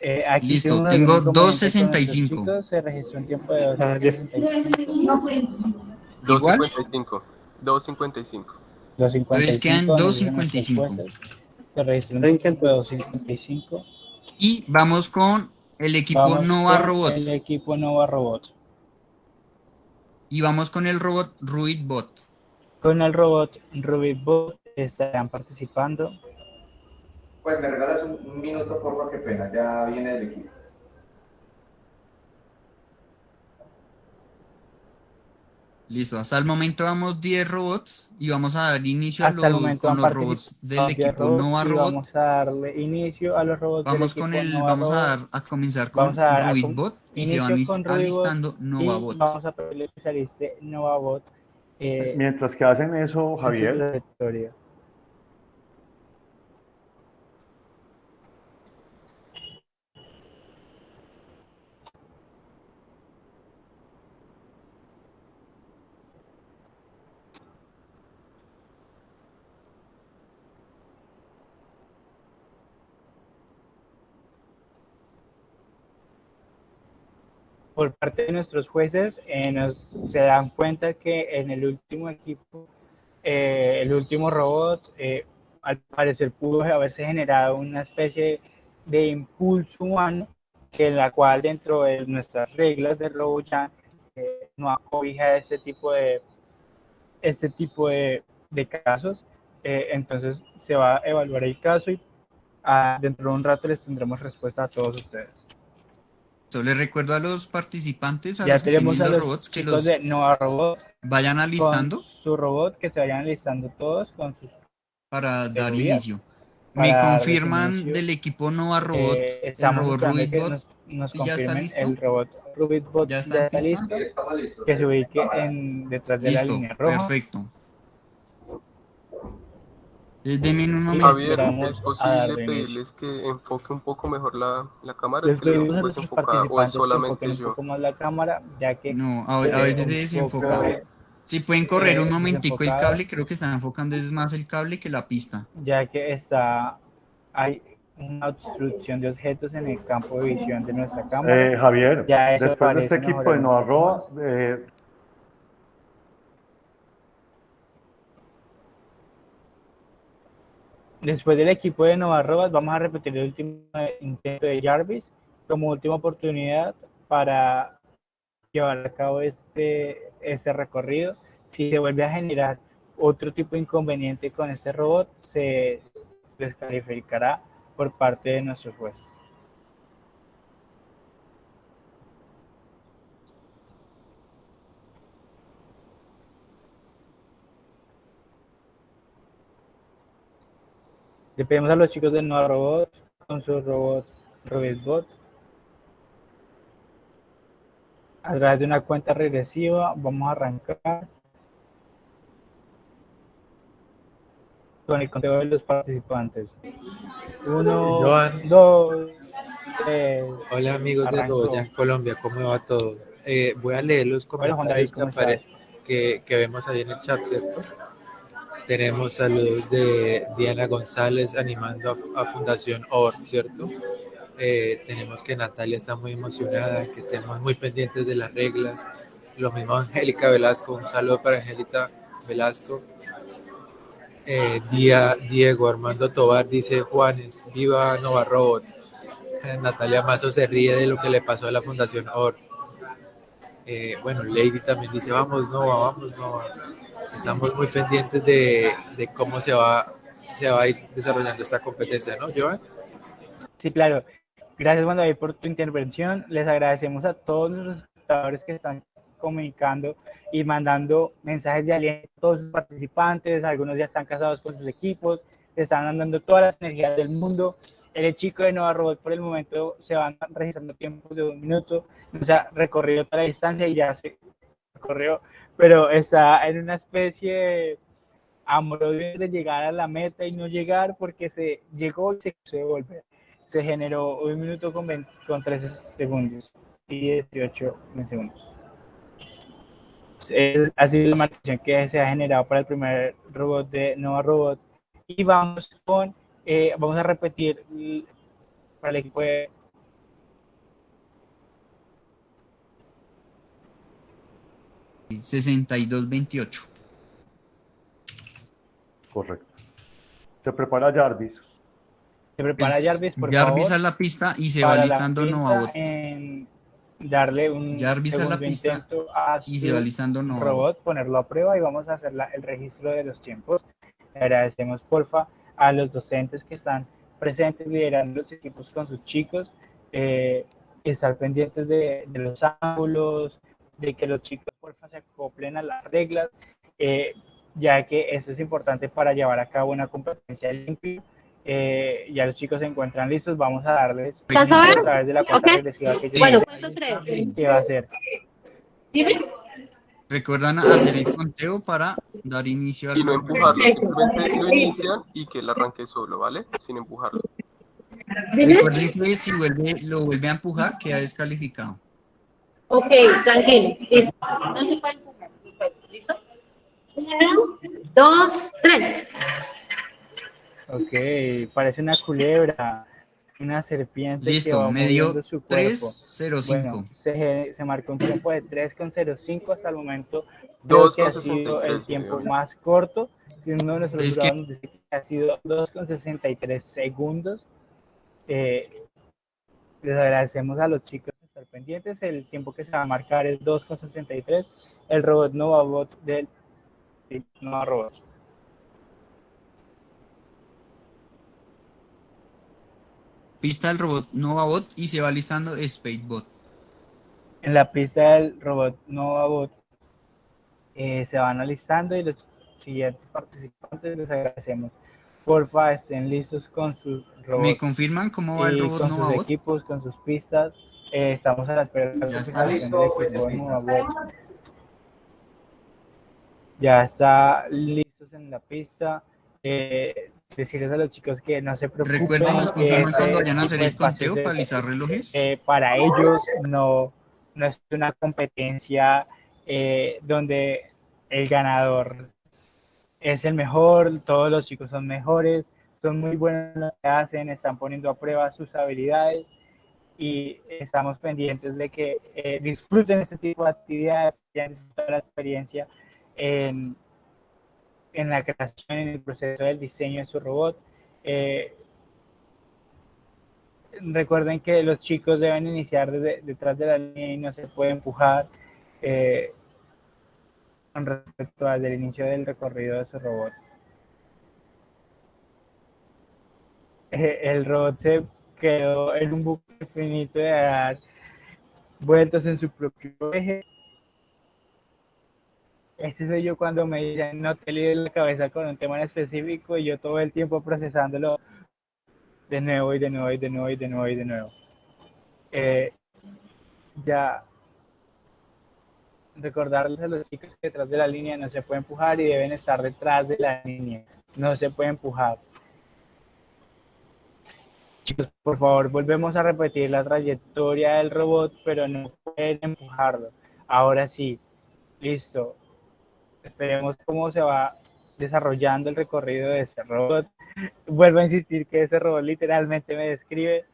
A: Eh, aquí
B: Listo,
A: tengo
B: tengo
A: un inconveniente con
B: 2.65.
A: nuestros chicos, Se registró un tiempo de 2.65.
F: 2.55. 2.55.
A: 2.55.
B: Entonces quedan
A: nos dicen
B: 2.55.
A: Se registró un tiempo de 2.55.
B: Y vamos con el equipo
A: Vamos
B: Nova Robot.
A: El equipo Nova Robot.
B: Y vamos con el robot Ruidbot.
A: Con el robot Rubikbot estarán participando.
L: Pues me regalas un, un minuto, por lo que pena, ya viene el equipo.
B: Listo, hasta el momento vamos 10 robots y vamos a dar inicio a
A: Hasta el
B: los-
A: momento
B: con los robots del
A: participado 10
B: equipo
A: robots
B: Nova Robot.
A: Vamos a darle inicio a los robots del
B: Vamos con
A: equipo
B: el,
A: Nova
B: vamos a
A: Robot.
B: dar a comenzar con
A: a a
B: Ruidbot y se van alistando NovaBot.
A: Vamos a pedirle que se aliste NovaBot. Eh,
G: Mientras que hacen eso, Javier,
A: por parte de nuestros jueces eh, nos, se dan cuenta que en el último equipo, eh, el último robot, eh, al parecer pudo haberse generado una especie de impulso humano que en la cual dentro de nuestras reglas de RoboJam eh, no acobija este tipo de este tipo de, de casos. Entonces se va a evaluar el caso y ah, dentro de un rato les tendremos respuesta a todos ustedes.
B: Entonces, les recuerdo a los participantes, a
A: Ya
B: los que
A: tenemos
B: tienen
A: a
B: los robots, que los
A: de Nova Robot
B: vayan alistando
A: su robot, que se vayan alistando todos con sus
B: para dar inicio.
A: para
B: Me confirman
A: inicio.
B: del equipo Nova Robot,
A: Eh,
B: el robot Ruidbot,
A: nos,
B: ya está listo.
A: el robot Rubik Bot
B: ¿Ya
A: ya
B: está
A: listo, que se ubique en, detrás de la línea roja.
B: perfecto. Deme un momento.
F: Javier, ¿es posible pedirles que enfoque un poco mejor la, la cámara?
A: Les pedimos a nuestros
F: o es
A: que
F: solamente
A: enfoquen un
F: yo.
A: poco más la cámara, ya que
B: No, a, a veces desenfoca. Si pueden correr un momentico el cable, creo que están enfocando es más el cable que la pista.
A: ya que está hay una obstrucción de objetos en el campo de visión de nuestra cámara.
G: Eh, Javier, después de este equipo de
A: más.
G: eh,
A: Después del equipo de Novarrobas, vamos a repetir el último intento de Jarvis como última oportunidad para llevar a cabo este, este recorrido. Si se vuelve a generar otro tipo de inconveniente con este robot, se descalificará por parte de nuestros jueces. Le pedimos a los chicos de Nova Robot con su robot RobotBot a través de una cuenta regresiva vamos a arrancar con el conteo de los participantes. Uno,
M: Joan.
A: dos, tres.
M: Hola amigos de Colombia, ¿cómo va todo? Eh, voy a leer los
A: David,
M: comentarios que,
A: ¿cómo
M: apare-
A: estás?
M: que, que vemos ahí en el chat, ¿cierto? Tenemos saludos de Diana González animando a, Fundación OR, ¿cierto? Eh, tenemos que Natalia está muy emocionada, que estemos muy pendientes de las reglas. Lo mismo Angélica Velasco, un saludo para Angélica Velasco. Eh, Día- Diego Armando Tobar dice Juanes, viva Nova Robot. Eh, Natalia Mazo se ríe de lo que le pasó a la Fundación OR. Bueno, Lady también dice, vamos Nova, vamos Nova. Estamos muy pendientes de, de cómo se va, se va a ir desarrollando esta competencia, ¿no, Joan?
A: Sí, claro. Gracias, Juan David, por tu intervención. Les agradecemos a todos los espectadores que están comunicando y mandando mensajes de aliento a todos sus participantes. Algunos ya están casados con sus equipos, están dando todas las energías del mundo. El chico de Nova Robot por el momento se van registrando tiempos de un minuto. O sea, recorrido toda la distancia y ya se recorrió, pero está en una especie de amor de llegar a la meta y no llegar porque se llegó y se quiso. Se generó un minuto con, 20 con 13 segundos y 18 segundos. Es, ha sido la marcación que se ha generado para el primer robot de Nova Robot. Y vamos con, eh, vamos a repetir para el equipo de
B: 62-28.
G: correcto. Se prepara Jarvis.
A: Se prepara Jarvis, por
B: Jarvis
A: favor.
B: a la pista y se va listando Novabot.
A: en darle un
B: Jarvis a la pista
A: intento a
B: y se
A: su
B: va listando Novabot.
A: robot, ponerlo a prueba y vamos a hacer la- el registro de los tiempos. Le agradecemos, porfa, a los docentes que están presentes liderando los equipos con sus chicos, eh, estar pendientes de, de los ángulos, de que los chicos, porfa, se acoplen a las reglas, eh, ya que eso es importante para llevar a cabo una competencia limpia. Eh, ya los chicos se encuentran listos, vamos a darles
J: ¿Estás a
A: través de la cuenta
J: Ok.
A: regresiva que yo
J: Bueno,
A: va a ser
J: Dime.
B: Recuerdan hacer el conteo para dar inicio al
F: Y no empujarlo, simplemente lo inician y que él arranque solo, ¿vale? Sin empujarlo.
B: Recuerden que si vuelve, lo vuelve a empujar, queda descalificado.
J: Ok, tranquilo. Listo. No se puede empujar. ¿Listo? Uno, dos, tres.
A: Ok, parece una culebra, una serpiente que
B: Listo,
A: va
B: me dio
A: moviendo su cuerpo.
B: 3.05.
A: Bueno, se, se marcó un tiempo de 3,05 hasta el momento. Creo que ha sido
F: 2,63
A: el tiempo más corto. Si uno de nuestros
B: Es que-
A: que ha sido 2,63 segundos. Eh, les agradecemos a los chicos estar pendientes. El tiempo que se va a marcar es 2,63. El robot Novabot del sí, Nova Robot.
B: Pista del robot Novabot y se va listando Spadebot.
A: En la pista del robot Novabot eh, se van alistando y los siguientes participantes les agradecemos. Porfa, estén listos con sus robots.
B: ¿Me confirman cómo va el robot
A: con sus
B: Novabot?
A: equipos, con sus pistas. Eh, estamos a la espera de
B: está listo, pues,
A: Ya está listos en la pista. Eh, decirles a los chicos que no se preocupen.
B: Recuerden,
A: que
B: confirman cuando vayan a hacer el conteo para alisar relojes.
A: eh, para ellos no, no es una competencia eh, donde el ganador es el mejor, todos los chicos son mejores, son muy buenos en lo que hacen, están poniendo a prueba sus habilidades y estamos pendientes de que eh, disfruten este tipo de actividades, que hayan disfrutado la experiencia en, en la creación, en el proceso del diseño de su robot. Eh, recuerden que los chicos deben iniciar desde- detrás de la línea y no se puede empujar eh, con respecto al inicio del recorrido de su robot. El robot se quedó en un bucle infinito de dar vueltas en su propio eje. Este soy yo cuando me dicen no te líes la cabeza con un tema en específico y yo todo el tiempo procesándolo de nuevo y de nuevo y de nuevo y de nuevo y de nuevo. Eh, ya recordarles a los chicos que detrás de la línea no se puede empujar y deben estar detrás de la línea. No se puede empujar. Por favor, volvemos a repetir la trayectoria del robot, pero no pueden empujarlo. Ahora sí, listo. Esperemos cómo se va desarrollando el recorrido de este robot. Vuelvo a insistir que ese robot literalmente me describe.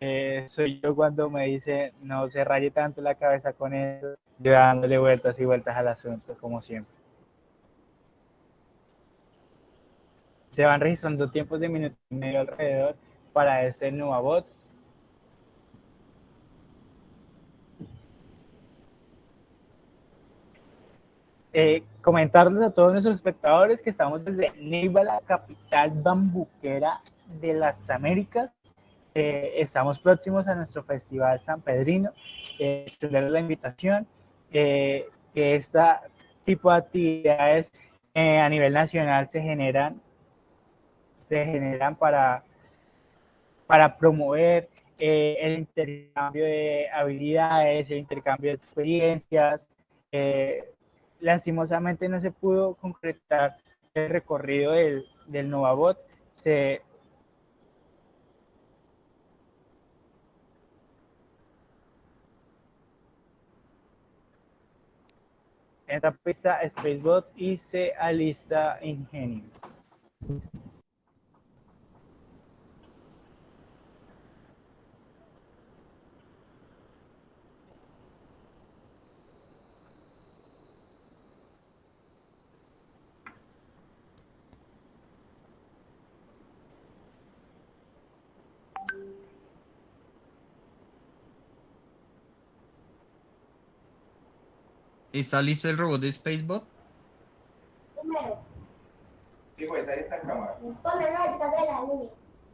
A: Eh, soy yo cuando me dice no se raye tanto la cabeza con eso, yo dándole vueltas y vueltas al asunto, como siempre. Se van registrando tiempos de minuto y medio alrededor para este Nuavot. Eh, comentarles a todos nuestros espectadores que estamos desde Neiva, la capital bambuquera de las Américas. Eh, estamos próximos a nuestro Festival San Pedrino. Eh, la invitación eh, que este tipo de actividades eh, a nivel nacional se generan, se generan para, para promover eh, el intercambio de habilidades, el intercambio de experiencias. Eh, lastimosamente no se pudo concretar el recorrido del, del Novabot. Se, en esta pista Spacebot y se alista Ingenio.
B: ¿Está listo el robot de Spacebot?
L: Sí, pues ahí está cámara.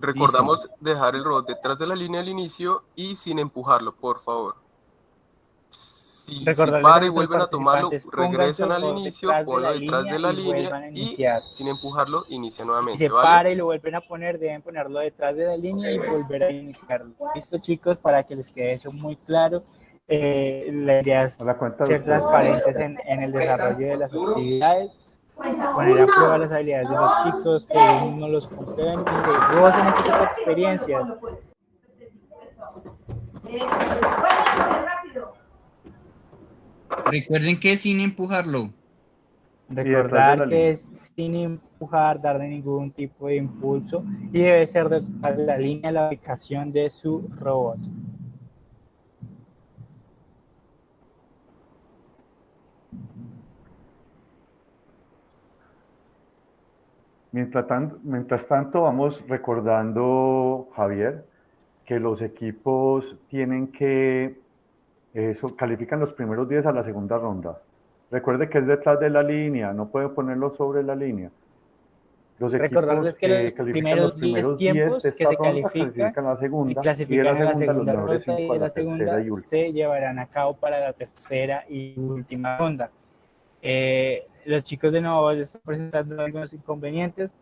F: Recordamos dejar el robot detrás de la línea al inicio y sin empujarlo, por favor. Si, si para y vuelven a tomarlo, regresan al inicio, ponlo detrás de la línea y
A: iniciar.
F: sin empujarlo, inicia
A: Si
F: nuevamente,
A: se
F: ¿vale?
A: para y lo vuelven a poner, deben ponerlo detrás de la línea y volver a iniciarlo. Listo, chicos, para que les quede eso muy claro. Eh, la idea es
G: la cuenta de
A: ser transparentes en, en el desarrollo de las actividades, poner a prueba las habilidades de los chicos, que ellos mismos los comprueben y que gocen este tipo de experiencias.
B: Recuerden que sin empujarlo.
A: Recordar que es sin empujar, darle ningún tipo de impulso y debe ser de la línea la ubicación de su robot.
G: Mientras tanto, mientras tanto, vamos recordando, Javier, que los equipos tienen que, eso, califican los primeros 10 a la segunda ronda. Recuerde que es detrás de la línea, no puede ponerlo sobre la línea. Los equipos
A: que los
G: califican
A: primeros
G: los primeros
A: 10 tiempos
G: 10 de
A: que
G: esta
A: se
G: ronda
A: califican
G: la segunda y de la
A: en la
G: segunda los
A: segunda
G: mejores
A: ronda y
G: 5 a la
A: la
G: tercera
A: segunda
G: y última.
A: se llevarán a cabo para la tercera y última ronda. Eh, los chicos de nuevo están presentando algunos inconvenientes,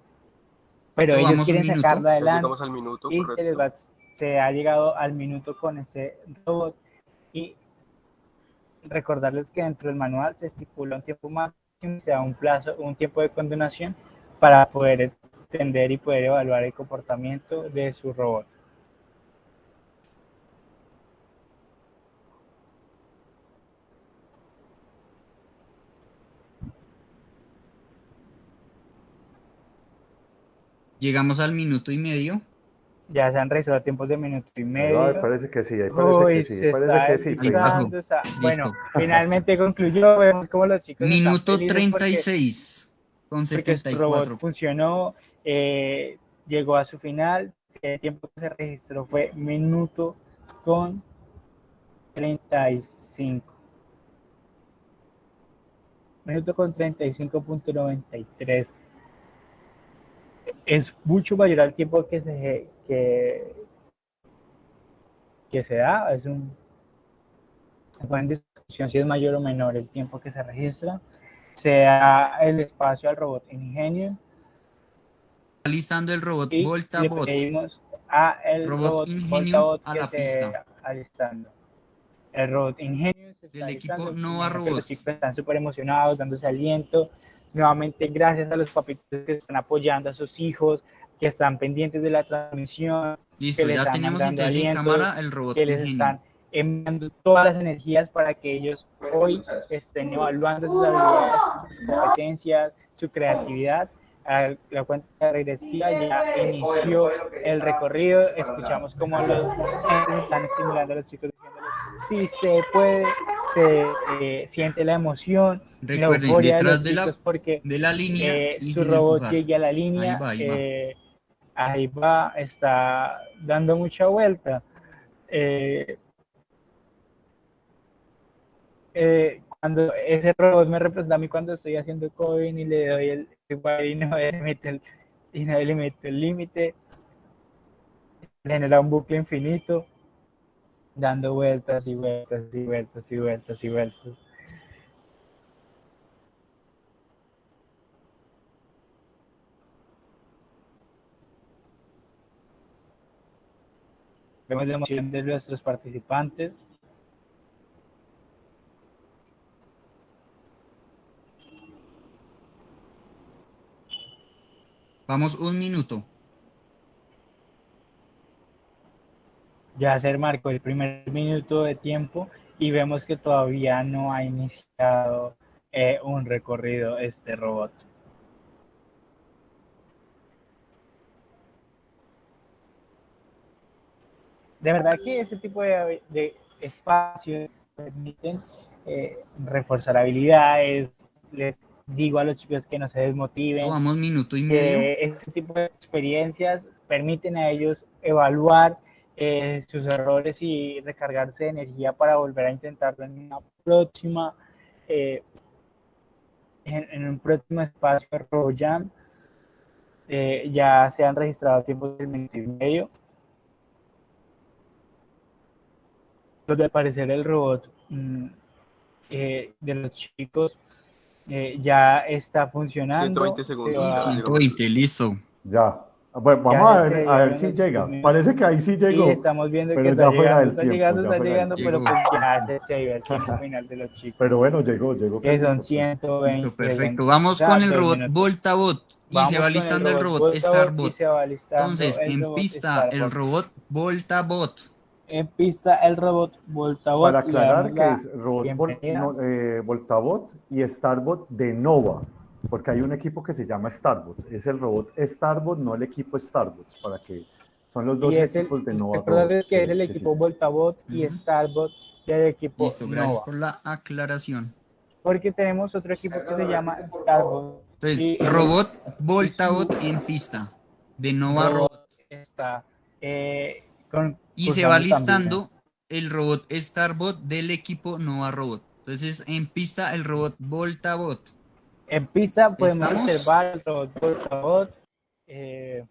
A: pero ellos quieren
F: minuto,
A: sacarlo
F: ya
A: adelante
F: llegamos al minuto,
A: y se, va- se ha llegado al minuto con este robot. Y recordarles que dentro del manual se estipula un tiempo máximo, se da un plazo, un tiempo de condenación para poder entender y poder evaluar el comportamiento de su robot.
B: Llegamos al minuto y medio.
A: Ya se han registrado tiempos de minuto y medio.
G: Ay, parece que sí, parece
A: Uy,
G: que sí, parece que sí.
A: o sea, bueno, finalmente concluyó, vemos cómo los chicos están
B: Minuto
A: felices porque-
B: 36 con
A: porque su robot
B: 74.
A: funcionó, eh, llegó a su final, el tiempo que se registró fue minuto con 35. Minuto con 35.93. Es mucho mayor al tiempo que se, que, que se da, es un, en discusión si es mayor o menor el tiempo que se registra. Se da el espacio al robot Ingenio
B: Está listando el robot
A: y
B: Volta
A: le
B: Bot.
A: pedimos a el
B: Robot
A: robot,
B: Ingenio
A: Voltabot
B: a la
A: se
B: pista.
A: alistando. El robot Ingenio se está
B: Del equipo
A: alistando, supongo que
B: Robot.
A: Los chicos están súper emocionados, dándose aliento. Nuevamente, gracias a los papitos que están apoyando a sus hijos, que están pendientes de la transmisión,
B: Listo,
A: que les
B: ya
A: están
B: tenemos en cámara el robot
A: que les están enviando todas las energías para que ellos hoy estén evaluando sus habilidades, sus competencias, su creatividad. A La cuenta regresiva ya inició el recorrido. Escuchamos cómo los docentes están estimulando a los chicos diciéndoles si se puede, se eh, siente la emoción, la
B: Recuerden,
A: de
B: detrás
A: los
B: de la-
A: porque
B: de la línea
A: eh,
B: y
A: su robot llegue a la línea,
B: Ahí va, ahí va.
A: eh, ahí va, está dando mucha vuelta. Cuando ese robot me representa a mí cuando estoy haciendo coding y le doy el y no le meto no el límite, genera un bucle infinito, dando vueltas y vueltas y vueltas y vueltas y vueltas. Vemos la emoción de nuestros participantes.
B: Vamos un minuto.
A: Ya se marcó el primer minuto de tiempo y vemos que todavía no ha iniciado eh, un recorrido este robot. De verdad que este tipo de, de espacios permiten eh, reforzar habilidades. Les digo a los chicos que no se desmotiven.
B: Vamos minuto y medio.
A: este tipo de experiencias permiten a ellos evaluar eh, sus errores y recargarse de energía para volver a intentarlo en una próxima eh, en, en un próximo espacio de. Eh, ya se han registrado tiempos de minuto y medio. Donde al parecer el robot mm, eh, de los chicos eh, ya está funcionando.
F: 120
A: se
F: segundos.
A: va-
B: 120, listo.
G: Ya. Bueno,
A: Ya
G: vamos a ver, a ver si llega. Parece que ahí sí llegó.
A: Estamos viendo
G: pero
A: que está llegando, está
G: tiempo,
A: llegando, está pero pues ya se, el tiempo final de los chicos.
G: Pero bueno, llegó, llegó.
A: que son
G: Listo,
A: 120.
B: Listo, perfecto.
A: 20,
B: Vamos con el robot. Voltabot. Y se va listando el robot Starbot. Entonces, en pista, el robot Voltabot.
A: En pista el robot Voltabot.
G: Para aclarar que es robot Vol-
A: bienvenida.
G: no, eh, Voltabot y Starbot de Nova, porque hay un equipo que se llama Starbot. Es el robot Starbot, no el equipo Starbot, para que son los dos
A: el,
G: equipos de Nova.
A: recordarles
G: Robots
A: que es el
G: que
A: equipo
G: sí.
A: Voltabot y. Starbot del equipo
B: Listo, gracias
A: Nova.
B: por la aclaración.
A: Porque tenemos otro equipo que se llama Starbot.
B: Entonces,
A: y-
B: robot Voltabot en pista. De Nova
A: robot
B: Robot.
A: está eh, con-
B: Y se va
A: también.
B: listando el robot Starbot del equipo Nova Robot. Entonces, en pista, el robot Voltabot.
A: En pista podemos
B: ¿Estamos?
A: observar el robot Voltabot. eh,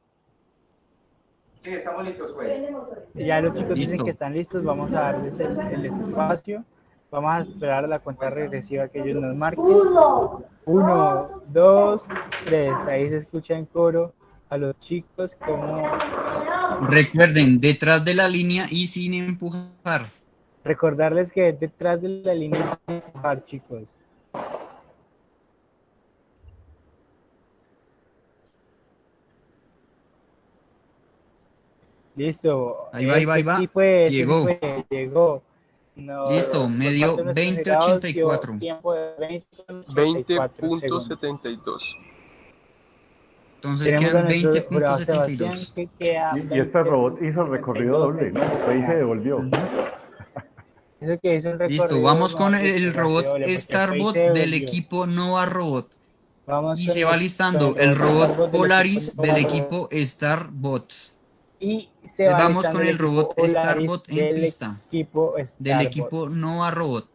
L: Sí, estamos listos, pues.
A: ya los chicos dicen que están listos, vamos a darles el, el espacio. Vamos a esperar a la cuenta regresiva que ellos nos marquen. Uno, dos, tres. Ahí se escucha en coro a los chicos como
B: Recuerden, detrás de la línea y sin empujar.
A: Recordarles que detrás de la línea están par, chicos. Listo.
B: Ahí va, ahí va, ahí
A: Este
B: va.
A: sí fue, este sí
B: Llegó.
A: fue, llegó. No,
B: Listo, me dio
A: parte de nuestros jurados dio
B: 20.84.
A: tiempo de 20.84 segundos.
F: 20.72.
B: Entonces quedan
A: nuestro jurado Sebastián
B: 20.72.
A: que queda
G: Y, y este robot hizo el recorrido doble, ¿no? Fue y se devolvió.
A: Eso que hizo un
B: Listo, vamos con el, el robot Starbot del equipo Nova Robot.
A: Vamos
B: Y se va listando el robot Polaris del equipo Starbots.
A: Y se va
B: Vamos con el robot Starbot en pista.
A: Equipo
B: Del equipo Nova Robot.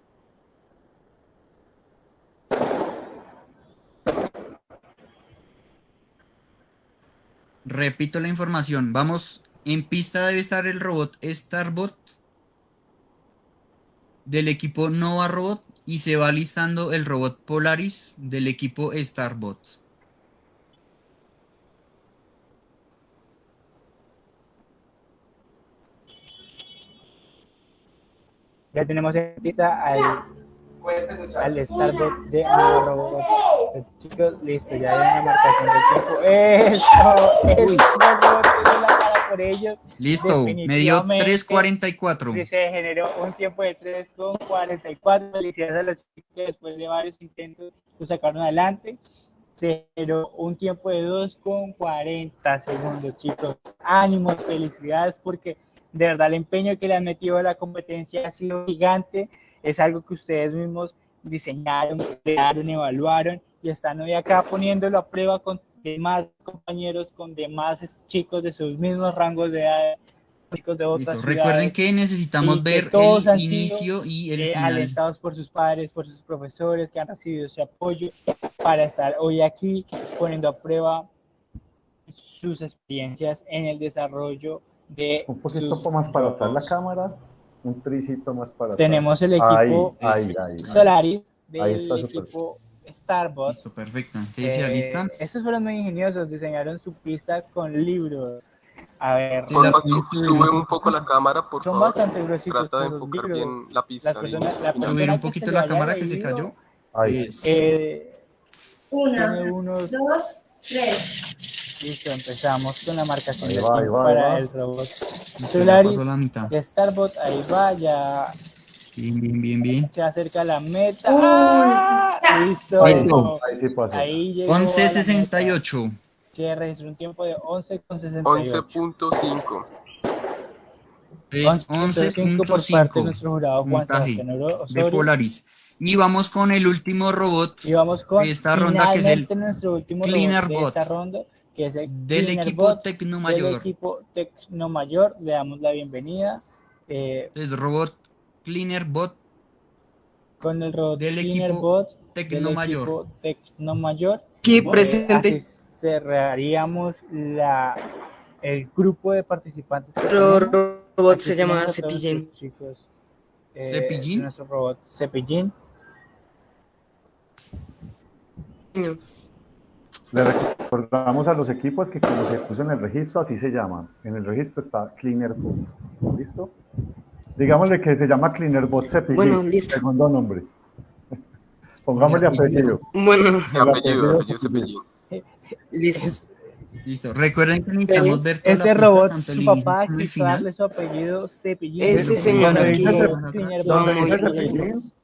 B: Repito la información. Vamos, en pista debe estar el robot Starbot del equipo Nova Robot y se va listando el robot Polaris del equipo Starbot.
A: Ya tenemos en pista al, al Starbot de Nova Robot. Chicos, listo, ya hay una marcación de tiempo. ¡Eso! ¡El robot tiene la cara por ellos!
B: Listo, me dio
A: Definitivamente,
B: 3.44.
A: Sí, se generó un tiempo de 3,44. Felicidades a los chicos que después de varios intentos lo sacaron adelante. Se generó un tiempo de 2,40 segundos, chicos. Ánimos, felicidades, porque de verdad el empeño que le han metido a la competencia ha sido gigante. Es algo que ustedes mismos diseñaron, crearon, evaluaron y están hoy acá poniéndolo a prueba con demás compañeros, con demás chicos de sus mismos rangos de edad, chicos de otras
B: Listo, Recuerden
A: ciudades,
B: que necesitamos
A: que
B: ver
A: todos
B: el inicio y el
A: eh,
B: final.
A: alentados por sus padres, por sus profesores que han recibido ese apoyo para estar hoy aquí poniendo a prueba sus experiencias en el desarrollo de
G: Un poquito
A: sus
G: más para atrás la cámara, un tricito más para atrás.
A: Tenemos el equipo
G: Ahí, ahí.
A: Solaris
G: Ahí
A: del equipo Starbot.
B: Listo, perfecto.
A: Eh, estos fueron muy ingeniosos, diseñaron su pista con libros. A ver,
F: Porfa, su- sube un poco la cámara, por
A: son
F: favor.
A: bastante gruesitos
F: Trata de enfocar
A: libros.
F: bien la pista.
A: Las personas- la
F: a final.
B: Subir un poquito la cámara que se cayó.
G: Ahí.
A: eh,
N: Una,
A: unos
N: dos, tres.
A: Listo, empezamos con la marcación
G: Ahí
A: de
G: va, ahí
A: tiempo
G: va, ahí
A: para
G: va.
A: el robot Solaris. Starbot, ahí va, ya
B: Bien, bien, bien, bien.
A: se acerca la meta. ¡Ah! Listo.
G: Ahí,
B: Listo.
G: ahí sí pasó.
A: Ahí llegó a la
B: 11.68.
A: meta. Se registró un tiempo de 11,68.
F: 11.5.
B: Es
A: 11.5 por parte de
B: 11.5.
A: nuestro jurado Juan Sebastián Oro-
B: de
A: Osorio.
B: Polaris. Y vamos con el último robot
A: Y vamos con
B: de esta ronda que es el
A: nuestro último
B: Cleaner
A: robot de
B: Bot.
A: esta ronda, que es el
B: del equipo
A: Bot
B: Tecno
A: del
B: Mayor.
A: equipo Tecno Mayor. Le damos la bienvenida eh,
B: Es robot Cleaner Bot
A: con el robot
B: del
A: Cleaner
B: equipo
A: Bot
B: Tecno
A: del
B: Mayor.
A: equipo Tecno Mayor.
O: Aquí
A: Eh,
O: presente.
A: así cerraríamos la, el grupo de participantes. que
O: Otro
A: tenemos.
O: robot
A: Aquí
O: se llama Cepillín.
A: chicos, eh,
B: ¿Cepillín?
A: Nuestro robot Cepillín.
O: No.
G: Le recordamos a los equipos que como se puso en el registro, así se llama. En el registro está Cleaner Bot. ¿Listo? Digámosle que se llama Cleaner Bot Cepillín,
O: Bueno, listo.
G: segundo nombre. [LAUGHS] Pongámosle apellido.
O: Bueno,
G: El
F: Apellido, apellido.
G: Cepillín.
O: listo.
B: Listo. Recuerden que necesitamos ver toda
A: Este robot, su papá quiso darle su apellido Cepillín.
O: Ese señor aquí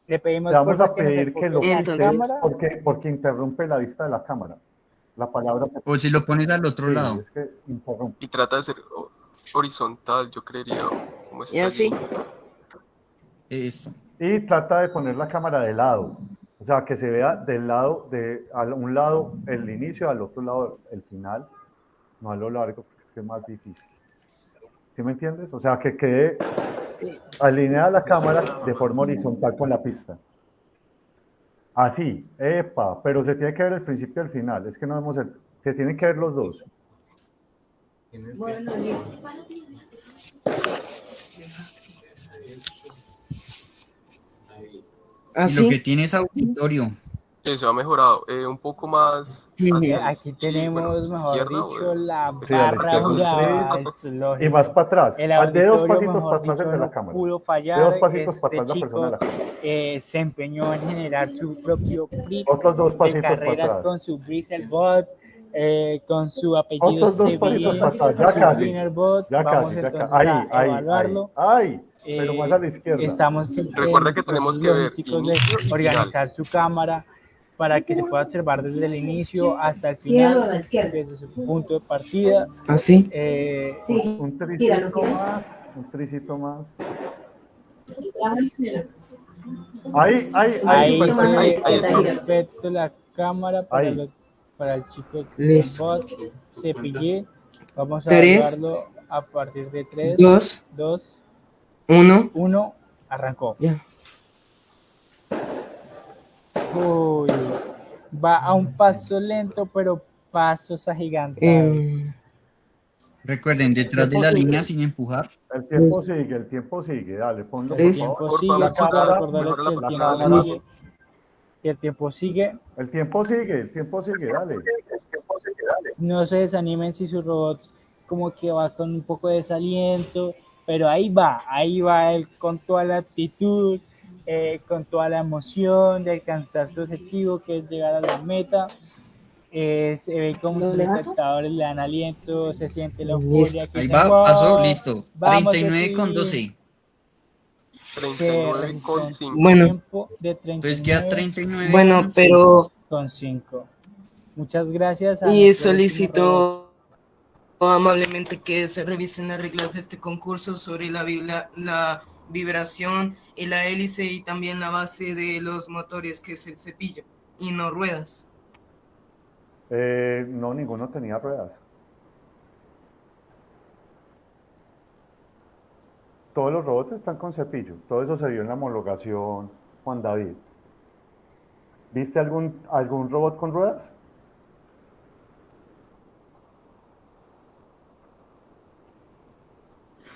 A: le pedimos
G: le vamos a pedir que lo
A: en la
O: Entonces-
G: porque, porque interrumpe la vista de la cámara. La palabra se
B: O si lo pones al otro
G: Sí,
B: lado.
G: es que interrumpe.
F: Y trata de ser horizontal, yo creería. Como
O: Y así.
B: Eso.
G: Y trata de poner la cámara de lado. O sea, que se vea del lado, de a un lado el inicio, al otro lado el final. No a lo largo, porque es que es más difícil. ¿Sí me entiendes? O sea, que quede
O: Sí.
G: alineada la cámara de forma horizontal con la pista. Así, epa, pero se tiene que ver el principio y el final. Es que no vemos el. Se tienen que ver los dos.
N: Bueno, listo.
B: Y lo que tiene es auditorio.
F: Eso ha mejorado. Eh, un poco más
A: Eh, aquí
F: la
A: tenemos, mejor
F: izquierda o
A: dicho, la
G: Sí,
A: barra.
G: Y más para atrás.
A: El
G: de dos pasitos
A: mejor
G: para atrás de la
A: no
G: cámara.
A: pudo
G: De dos pasitos para
A: Este
G: atrás la persona de la
A: chico
G: cámara.
A: eh, se empeñó en generar su propio
G: Otros dos
A: de
G: pasitos para
A: carreras
G: atrás.
A: con su Bristlebot, eh, con su apellido
G: Otros dos pasitos
A: Sevilla,
G: para atrás. [LAUGHS]
A: su
G: Ya casi. Ya casi. Ya
A: entonces
G: casi. Ahí,
A: a
G: ahí, ahí.
A: evaluarlo.
G: Ay, pero
A: Eh,
G: más a la izquierda.
A: Estamos
F: Recuerda que tenemos que ver
A: organizar su cámara para que se pueda observar desde el inicio hasta el
N: Tíralo a la
A: final,
N: izquierda.
A: desde su punto de partida.
O: ¿Ah, sí?
A: Eh,
N: Sí,
G: Un
N: tíralo,
G: tricito
N: tíralo.
G: más. Un tricito más. Ahí, ahí, ahí.
A: Ahí
F: pues,
A: perfecto la cámara para,
G: Ahí.
A: los- para el chico
O: Listo.
A: bot. Cepillé. Vamos a
O: Tres.
A: a partir de 3,
O: Dos.
A: 2,
O: Uno.
A: 1. Arrancó.
O: Ya.
A: Uy, va a un paso lento, pero pasos agigantados.
O: Em,
B: Recuerden, detrás de la línea sin empujar.
G: El tiempo sigue, el tiempo sigue. Dale, ponlo por
A: el tiempo
G: favor.
A: sigue,
F: la
A: sigue. El tiempo sigue.
G: El tiempo sigue, el tiempo sigue, dale.
A: No se desanimen si su robot como que va con un poco de desaliento, pero ahí va, ahí va él con toda la actitud, eh, con toda la emoción de alcanzar su objetivo, que es llegar a la meta. Eh, se ve como
N: ¿Lo
A: sus espectadores le dan aliento, se siente la euforia. que
B: Ahí va,
A: "Wow,
B: pasó, listo.
A: vamos,
B: 39 con
A: Epi".
B: 12.
F: 39 con 5.
O: Bueno.
A: De
B: Entonces queda
A: 39
B: 39.
O: Bueno, pero
A: con 5. Muchas gracias. a
O: y solicito amablemente que se revisen las reglas de este concurso sobre la, vibra- la vibración y la hélice y también la base de los motores que es el cepillo y no ruedas.
G: Eh, no, ninguno tenía ruedas. Todos los robots están con cepillo. Todo eso se vio en la homologación, Juan David. ¿Viste algún, algún robot con ruedas?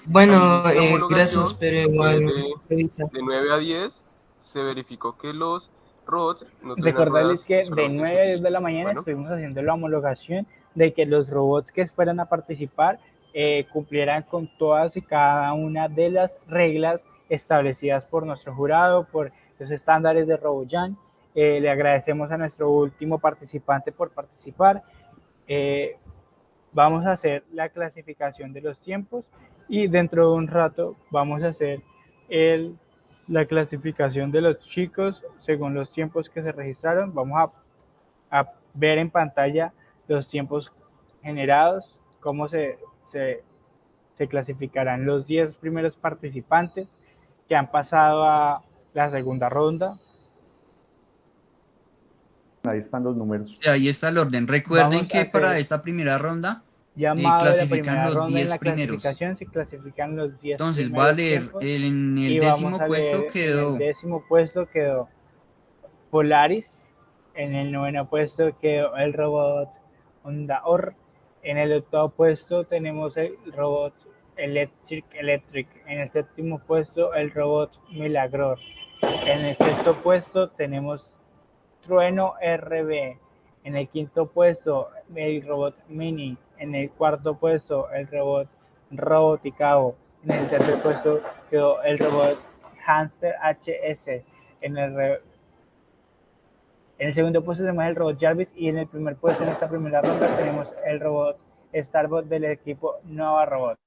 O: Bueno, eh, gracias, pero igual
F: de-
O: revisa.
F: De 9 a 10 se verificó que los robots no
A: Recordarles que de
F: solamente
A: 9 a 10 de la mañana
F: Bueno.
A: estuvimos haciendo la homologación de que los robots que fueran a participar eh, cumplieran con todas y cada una de las reglas establecidas por nuestro jurado, por los estándares de RoboJan. Eh, le agradecemos a nuestro último participante por participar. Eh, vamos a hacer la clasificación de los tiempos y dentro de un rato vamos a hacer el, la clasificación de los chicos según los tiempos que se registraron. Vamos a, a ver en pantalla los tiempos generados, cómo se, se, se clasificarán los 10 primeros participantes que han pasado a la segunda ronda.
G: Ahí están los números.
B: Sí, ahí está el orden. Recuerden
A: Vamos
B: que para esta primera ronda
A: Llamado de la
B: clasifican
A: primera
B: los
A: ronda en
B: 10
A: la
B: primeros.
A: clasificación se clasifican los 10
B: Entonces va a leer,
A: tiempos.
B: el- en el décimo puesto
A: En
B: quedó
A: el décimo puesto quedó Polaris. En el noveno puesto quedó el robot Honda Or. En el octavo puesto tenemos el robot Electric Electric. En el séptimo puesto el robot Milagror. En el sexto puesto tenemos Trueno RB. En el quinto puesto el robot Mini. En el cuarto puesto el robot Roboticao. En el tercer puesto quedó el robot Hamster HS. En el, en el segundo puesto tenemos el robot Jarvis y en el primer puesto en esta primera ronda tenemos el robot Starbot del equipo Nova Robot.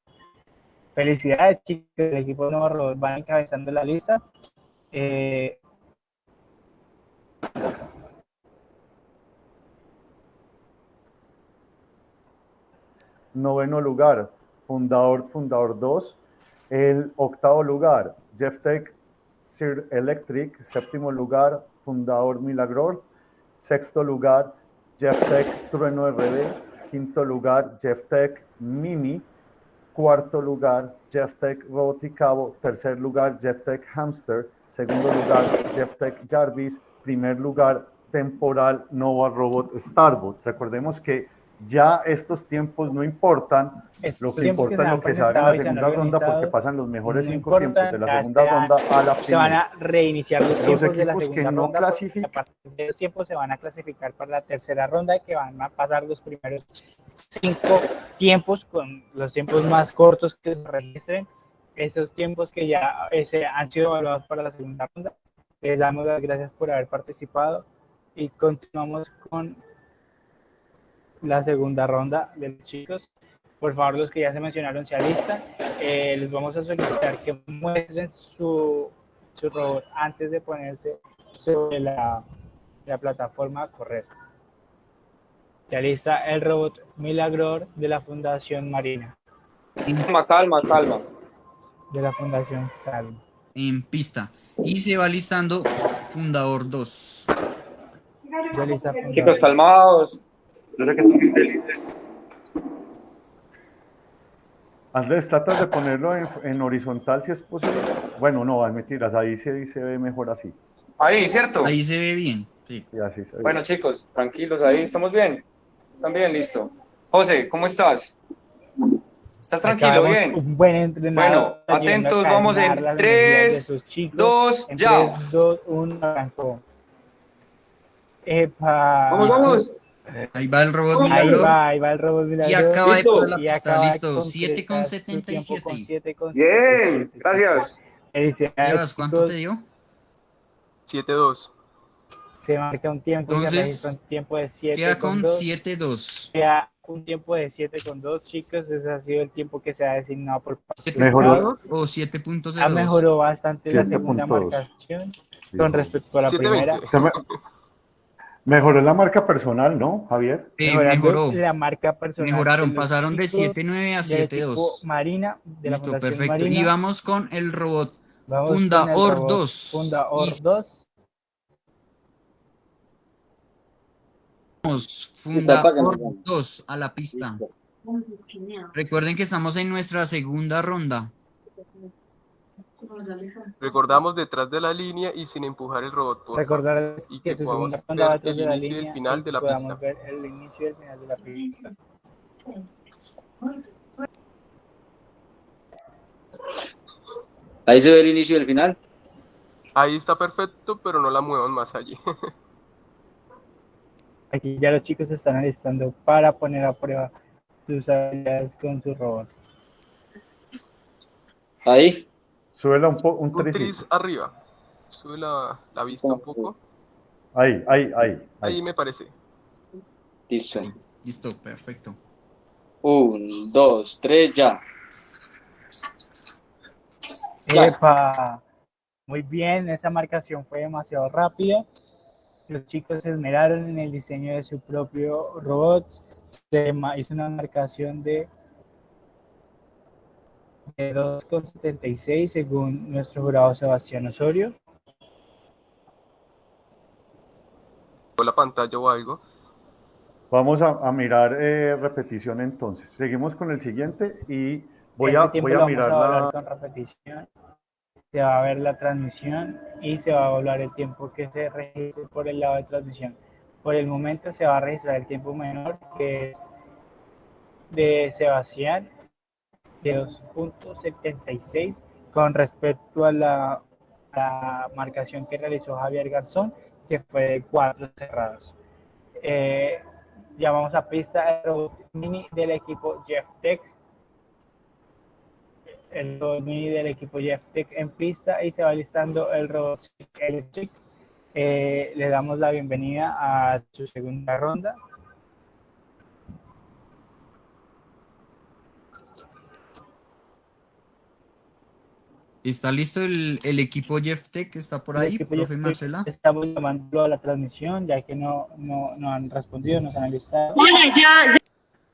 A: Felicidades chicos, el equipo Nova Robot van encabezando la lista. Eh,
G: Noveno lugar, Fundador, Fundador 2. El octavo lugar, Jeff Tech Sir Electric. Séptimo lugar, Fundador Milagror. Sexto lugar, Jeff Tech Trueno RB. Quinto lugar, Jeff Tech Mini. Cuarto lugar, Jeff Tech Roboticabo. Tercer lugar, Jeff Tech Hamster. Segundo lugar, Jeff Tech Jarvis. Primer lugar, Temporal Nova Robot Starbot. Recordemos que ya estos tiempos no importan,
A: Estos
G: lo que
A: que
G: importa es lo que se haga en la
A: y
G: segunda ronda porque pasan los mejores
A: no
G: cinco tiempos de la segunda ronda a la
A: Se van a reiniciar los
G: Los
A: tiempos de la
G: equipos que
A: segunda
G: no
A: ronda.
G: clasifican-
A: A partir de los tiempos se van a clasificar para la tercera ronda que van a pasar los primeros cinco tiempos con los tiempos más cortos que se registren. Esos tiempos que ya eh, se han sido evaluados para la segunda ronda. Les damos las gracias por haber participado y continuamos con la segunda ronda de los chicos. Por favor, los que ya se mencionaron se alistan. Eh, les vamos a solicitar que muestren su, su robot antes de ponerse sobre la, la plataforma a correr. Se alista el robot Milagror de la Fundación Marina,
H: Calma, calma, calma.
A: de la Fundación Salmo.
B: En pista. Y se va listando Fundador 2.
A: Se alista Fundador.
H: Chicos, calmados. Yo sé que están muy felices.
G: Andrés, tratas de ponerlo en, en horizontal si es posible. Bueno, no, es mentiras, ahí se, se ve mejor así.
H: Ahí, ¿cierto?
B: Ahí se ve bien. Sí.
G: Y así se ve.
H: Bueno, chicos, tranquilos ahí. ¿Estamos bien? ¿Están bien? Listo. José, ¿cómo estás? ¿Estás tranquilo? Bien.
A: Un buen entrenador.
H: Bueno, atentos, vamos en
A: las
H: tres,
A: energías de sus chicos.
H: dos,
A: En
H: ya.
A: 3, 2, 1, arrancó. Epa.
H: Vamos, vamos.
B: Ahí va el robot
A: Ahí
B: Milagro.
A: va, ahí va el robot
B: Y
A: milagro.
B: acaba de poner la
A: Y
B: pista.
A: acaba de
B: Listo. 7 con
A: concretar su tiempo con
B: 77.
A: 7 con
H: Bien,
A: 77.
H: gracias.
B: Sebas, ¿cuánto te dio?
F: 7-2.
A: Se marca un tiempo y
B: Entonces,
A: registra un tiempo de 7
B: Queda
A: con
B: con
A: 2.
B: 7-2.
A: Queda un tiempo de 7 con 2, chicos. Ese ha sido el tiempo que se ha designado por
G: Mejoró.
B: ¿O 7.02?
A: Ha mejorado bastante la
G: 7.2.
A: segunda marcación con respecto a la
F: 720.
A: primera. [LAUGHS]
G: Mejoró la marca personal, ¿no, Javier?
A: Mejorando
B: mejoró.
A: la marca personal.
B: Mejoraron, pasaron de
A: chicos
B: 7.9 a
A: del equipo
B: 7.2.
A: Marina, de la
B: Listo,
A: Fundación
B: perfecto.
A: Marina.
B: Y vamos con el robot.
A: Vamos
B: Funda
A: con el
B: Or
A: robot
B: 2.
A: Funda Or
B: Y-
A: 2.
B: Vamos, Funda Or
I: ya.
B: 2 a la pista. Recuerden que estamos en nuestra segunda ronda.
F: Recordamos detrás de la línea y sin empujar el robot. por.
A: Recordar
F: Y
A: que
F: que
A: su segunda ronda va detrás de la
F: y el final de la pista.
A: ver el inicio y el final de la pista.
I: Ahí se ve el inicio y el final.
F: Ahí está perfecto, pero no la muevan más allí. [LAUGHS]
A: Aquí ya los chicos se están alistando para poner a prueba sus habilidades con su robot.
I: Ahí.
G: Súbela un, po, un
F: tris arriba. Sube la, la vista un poco.
G: Ahí, ahí, ahí.
F: Ahí
G: ahí.
F: me parece.
I: Listo.
B: Listo, perfecto.
I: Un, dos, tres, ya. Ya.
A: ¡Epa! Muy bien, esa marcación fue demasiado rápida. Los chicos se esmeraron en el diseño de su propio robot. Se ma- hizo una marcación de 2,76 según nuestro jurado Sebastián Osorio.
F: O la pantalla o algo.
G: Vamos a, a mirar eh, repetición entonces. Seguimos con el siguiente y voy a, voy a mirar
A: evaluar
G: la...
A: con repetición. Se va a ver la transmisión y se va a evaluar el tiempo que se registre por el lado de transmisión. Por el momento se va a registrar el tiempo menor, que es de Sebastián, de 2.76, con respecto a la, marcación que realizó Javier Garzón, que fue de 4 cerradas. Eh, llamamos a pista el robot mini del equipo Jeff Tech el robot mini del equipo Jeff Tech en pista y se va listando el robot Electric. Eh, le damos la bienvenida a su segunda ronda.
B: ¿Está listo el, el equipo Jeff Tech? ¿Está por ahí, profe Marcela?
A: Estamos llamándolo a la transmisión ya que no, no, no han respondido, nos han listado.
J: Vale, ya, ya.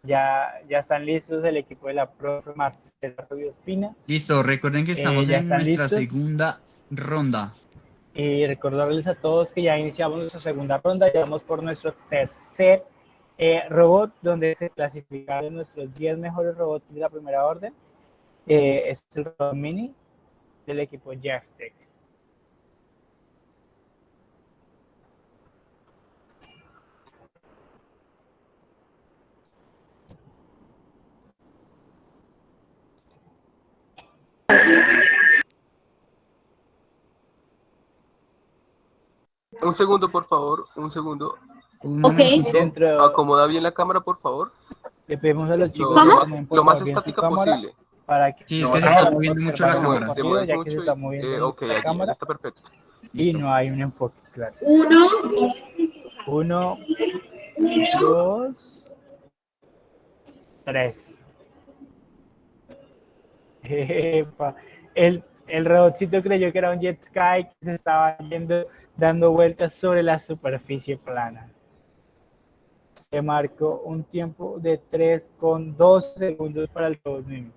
A: Ya, ya están listos el equipo de la profe Marcela Rubio Espina.
B: Listo, recuerden que
A: Eh,
B: estamos
A: ¿ya
B: en nuestra
A: listos?
B: segunda ronda.
A: Y recordarles a todos que ya iniciamos nuestra segunda ronda, ya vamos por nuestro tercer eh, robot, donde se clasificaron nuestros 10 mejores robots de la primera orden. Eh, este es el robot mini del equipo Jeff Tech.
F: Un segundo, por favor, un segundo.
J: Ok.
F: Acomoda bien la cámara, por favor.
A: Le pedimos a los chicos
F: lo, más,
A: lo
F: estática posible.
A: Para que
B: Sí, es
A: no
B: que se está moviendo mucho la cámara.
A: Ya que se está moviendo
F: eh,
A: la cámara
F: está perfecto.
A: y no hay un enfoque claro.
J: Uno,
A: Uno, dos, tres. Epa. El, el robotcito creyó que era un jet ski que se estaba yendo dando vueltas sobre la superficie plana. Se marcó un tiempo de 3 con 2 segundos para el robot Mimi.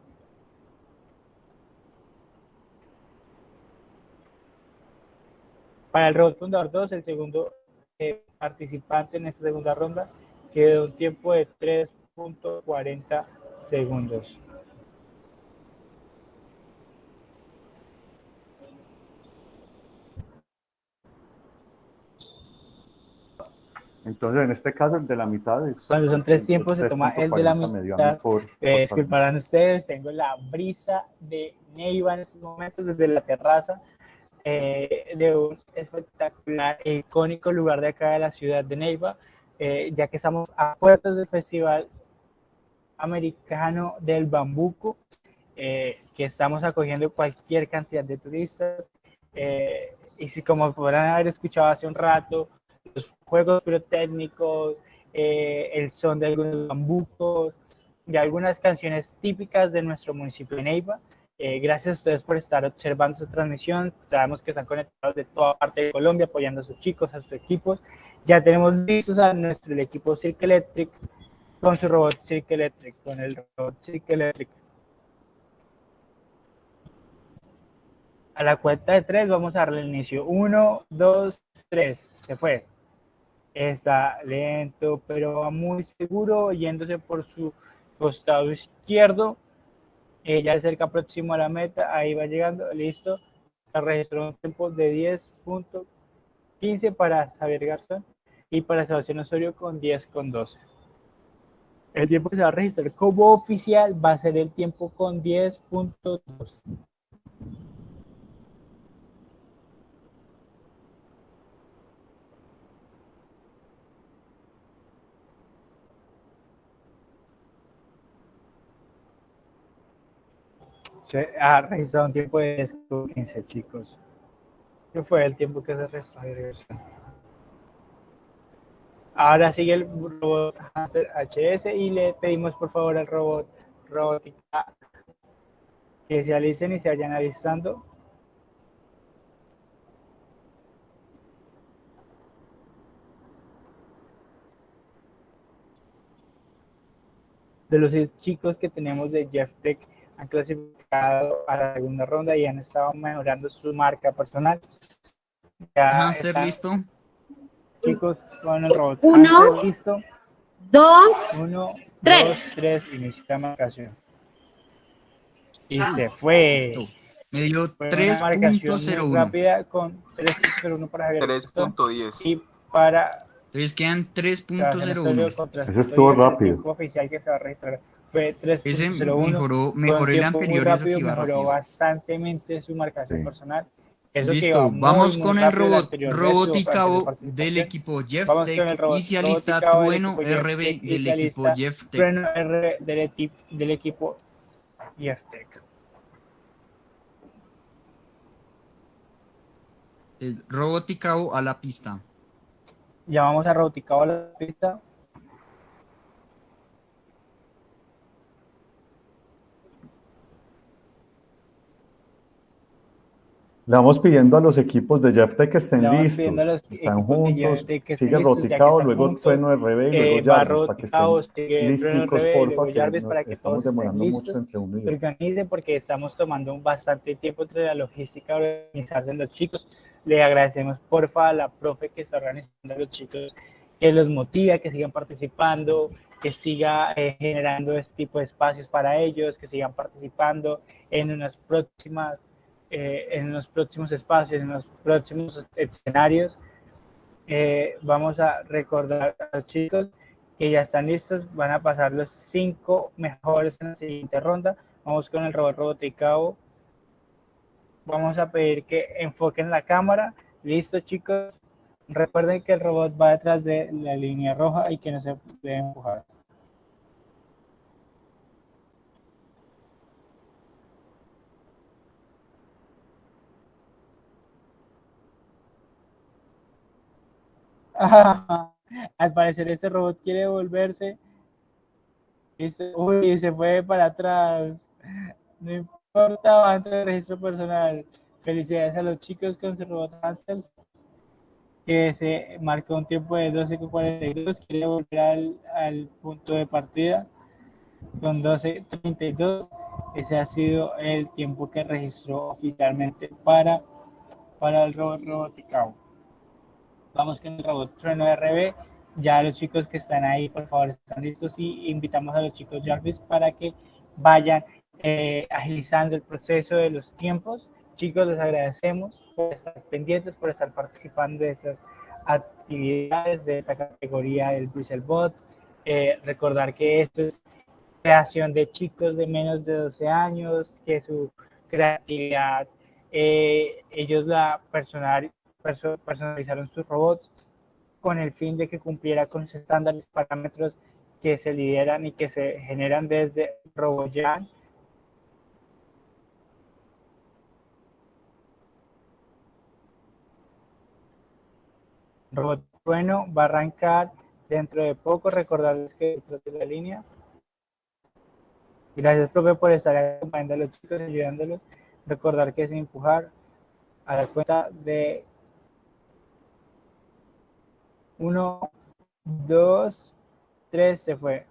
A: Para el robot fundador 2, el segundo eh, participante en esta segunda ronda, quedó un tiempo de 3.40 segundos.
G: Entonces, en este caso, el de la mitad es...
A: Cuando son tres tiempos, se toma el de la
G: 3.40 medio a mí
A: mitad.
G: por-
A: Eh, disculparán ustedes, tengo la brisa de Neiva en estos momentos desde la terraza eh, de un espectacular e icónico lugar de acá de la ciudad de Neiva, eh, ya que estamos a puertas del Festival Americano del Bambuco, eh, que estamos acogiendo cualquier cantidad de turistas. y si como podrán haber escuchado hace un rato, los juegos pirotécnicos, el son de algunos bambucos, de algunas canciones típicas de nuestro municipio de Neiva. Eh, gracias a ustedes por estar observando esta transmisión. Sabemos que están conectados de toda parte de Colombia apoyando a sus chicos, a sus equipos. Ya tenemos listos a nuestro equipo Cirque Electric con su robot Cirque Electric, con el robot Cirque Electric. A la cuenta de tres vamos a darle inicio. Uno, dos, tres. Se fue. Está lento, pero va muy seguro, yéndose por su costado izquierdo. Eh, ya cerca próximo a la meta, ahí va llegando, listo. Se registró un tiempo de 10.15 para Javier Garzón y para Sebastián Osorio con 10 con 12. El tiempo que se va a registrar como oficial va a ser el tiempo con 10.2. Se ha registrado un tiempo de 10 con 15, chicos. ¿Qué fue el tiempo que se registró? Ahora sigue el robot Hamster HS y le pedimos por favor al robot robótica que se alicen y se vayan alistando. De los chicos que tenemos de Jeff Tech han clasificado a la segunda ronda y han estado mejorando su marca personal. Ya están-
B: listo.
A: Chicos, con el robot.
J: Uno.
A: Hamster, listo.
J: dos,
A: Uno,
J: Tres.
A: dos, tres, inicia la marcación. Y se fue.
B: Me dio
A: Fue una marcación muy
B: 3.01.
A: rápida con 3.01 para Javier Garzón
F: 3.10.
A: y para
B: Entonces quedan
A: Sebastián Osorio
B: 3.01.
A: contra
G: Eso estuvo rápido.
A: oficial que se va a registrar fue 3.01.
B: Ese mejoró, mejoró el
A: tiempo muy
B: anterior
A: rápido,
B: que iba
A: mejoró
B: rápido.
A: bastantemente su marcación
G: Sí.
A: personal. Eso
B: Listo,
A: muy,
B: vamos
A: muy
B: con el robot
A: bastante participación.
B: del equipo Jeff
A: Vamos con el
B: Tech
A: robot
B: y alista
A: robot y cabo del
B: Trueno RB
A: Tech
B: del equipo Jeff Tech.
A: Trueno R del, equipo Jeff Tech.
B: El robot y cabo a la pista.
A: Llamamos a Roboticabo a la pista.
G: Le vamos pidiendo a los equipos de Jeff Tech que estén listos. Están
A: de
G: juntos. Sigue
A: están
G: luego
A: juntos.
G: Trueno RB y
A: Eh,
G: luego
A: va
G: Jarvis para que estén
A: Trueno
G: listicos, porfa, que
A: para que
G: estamos
A: todos
G: demorando mucho
A: listos.
G: entre uno y otro.
A: organicen porque estamos tomando bastante tiempo entre la logística organizarse los chicos. Le agradecemos porfa a la profe que está organizando a los chicos, que los motiva, que sigan participando, que siga eh, generando este tipo de espacios para ellos, que sigan participando en unas próximas, eh, en los próximos espacios, en los próximos escenarios. Eh, vamos a recordar a los chicos que ya están listos, van a pasar los cinco mejores en la siguiente ronda. Vamos con el robot roboticao. Vamos a pedir que enfoquen la cámara. Listo, chicos. Recuerden que el robot va detrás de la línea roja y que no se debe empujar. [LAUGHS] Al parecer este robot quiere volverse. Y se, uy, se fue para atrás. No importa, va a entrar el registro personal. Felicidades a los chicos con su robot Hamsters, que se marcó un tiempo de 12.42. Quiere volver al, al punto de partida con 12.32. Ese ha sido el tiempo que registró oficialmente para, para el robot Roboticao. Vamos con el robot Trueno RB. Ya los chicos que están ahí, por favor, están listos y invitamos a los chicos Jarvis para que vayan eh, agilizando el proceso de los tiempos. Chicos, les agradecemos por estar pendientes, por estar participando de estas actividades de esta categoría del Bristlebot. Eh, recordar que esto es creación de chicos de menos de 12 años, que su creatividad, eh, ellos la personal, perso- personalizaron sus robots con el fin de que cumpliera con los estándares parámetros que se lideran y que se generan desde RoboJam. Robot bueno va a arrancar dentro de poco. Recordarles que detrás de la línea. Gracias, profe, por estar acompañando a los chicos, ayudándolos. Recordar que es empujar a la cuenta de uno, dos, tres, se fue.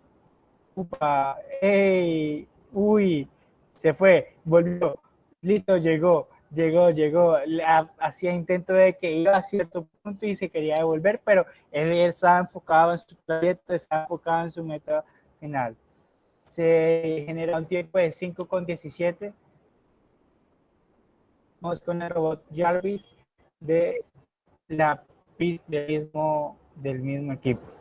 A: Upa, ¡Ey! ¡Uy! Se fue, volvió. Listo, llegó, llegó, llegó. Le- ha- Hacía intento de que iba a cierto punto y se quería devolver, pero él, él estaba enfocado en su proyecto, estaba enfocado en su meta final. Se genera un tiempo de 5 con 17. Vamos con el robot Jarvis de la del mismo, del mismo equipo.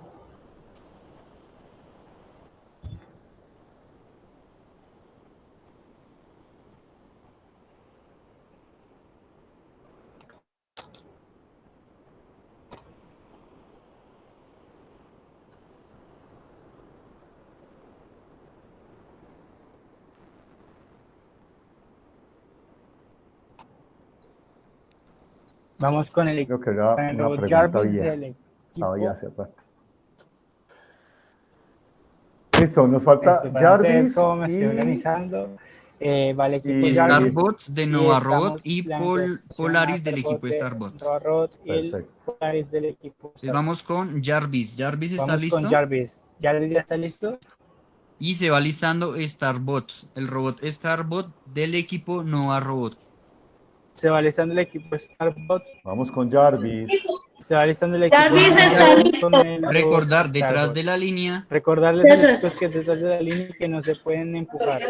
A: Vamos con el,
G: Creo que era
A: con el
G: una
A: robot
G: pregunta
A: Jarvis
G: vieja.
A: del
G: Estaba
A: equipo.
G: ya hace rato. Listo, nos falta
A: Este,
G: Jarvis
A: cómo me estoy
G: y
A: organizando. Eh, vale, equipo
G: y
A: Jarvis.
B: Starbots de Nova Robot y Pol- Polaris del
A: Starbot
B: equipo
A: de
B: Starbots.
A: Nova Robot y el. Polaris del equipo
B: Entonces vamos con Jarvis. Jarvis está
A: Vamos
B: listo.
A: con Jarvis. ¿Jarvis ya está listo?
B: Y se va listando Starbots, el robot Starbot del equipo Nova Robot.
A: Se va listando el equipo Starbot.
G: Vamos con Jarvis.
A: Se va listando el equipo
J: Jarvis está listo.
B: Recordar detrás
A: Starbot.
B: de la línea.
A: Recordarles a los chicos que detrás de la línea que no se pueden empujar.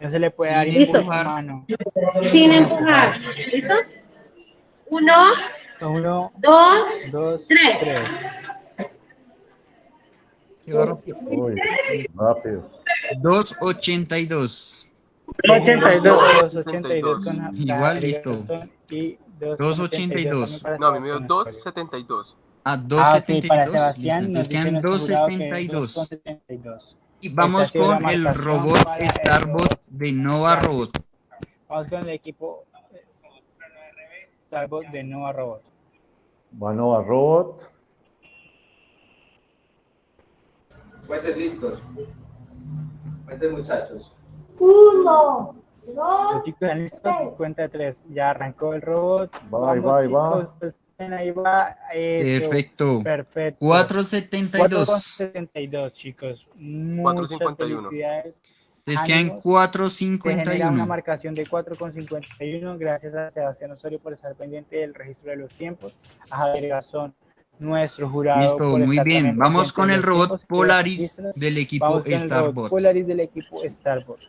A: No se le puede dar
B: Sin
A: impulso
B: empujar.
A: mano.
J: Sin empujar. ¿Listo? Uno,
A: Uno,
J: dos,
A: dos,
J: Tres.
A: tres.
B: Qué rápido.
G: Uy, rápido.
B: 282.
A: 82, 82 con la-
B: Igual,
A: la-
B: listo.
A: Y
B: 282.
A: también para
F: No, a mí me dio
A: Sebastián.
F: 2.72.
B: A
A: Ah, ok,
B: 272.
A: para
B: listo,
A: Sebastián nos
B: entonces
A: dice
B: quedan
A: nuestro jurado que
B: 272.
A: 2,72.
B: Y vamos con el robot Starbot de Nova Robot.
A: Vamos con el equipo eh, Starbot de Nova Robot.
G: Vanova Robot.
L: Jueces listos. Cuenten muchachos.
N: Uno,
A: Los
N: dos,
A: chicos están listos, cuenta tres. Ya arrancó el robot.
G: Va, va, ahí va.
A: ahí va. Eso,
B: Perfecto.
A: Perfecto.
B: 472.
A: 4,72, chicos. Muchas
F: 4,51.
A: felicidades.
B: Entonces quedan
A: Ánimos. Se genera una
B: 451.
A: marcación de 4,51. Gracias a Sebastián Osorio por estar pendiente del registro de los tiempos. A Javier Garzón, nuestro jurado.
B: Listo, muy bien. Vamos con
A: en
B: el
A: los
B: robot Polaris del equipo Starbot.
A: Polaris del equipo Starbot.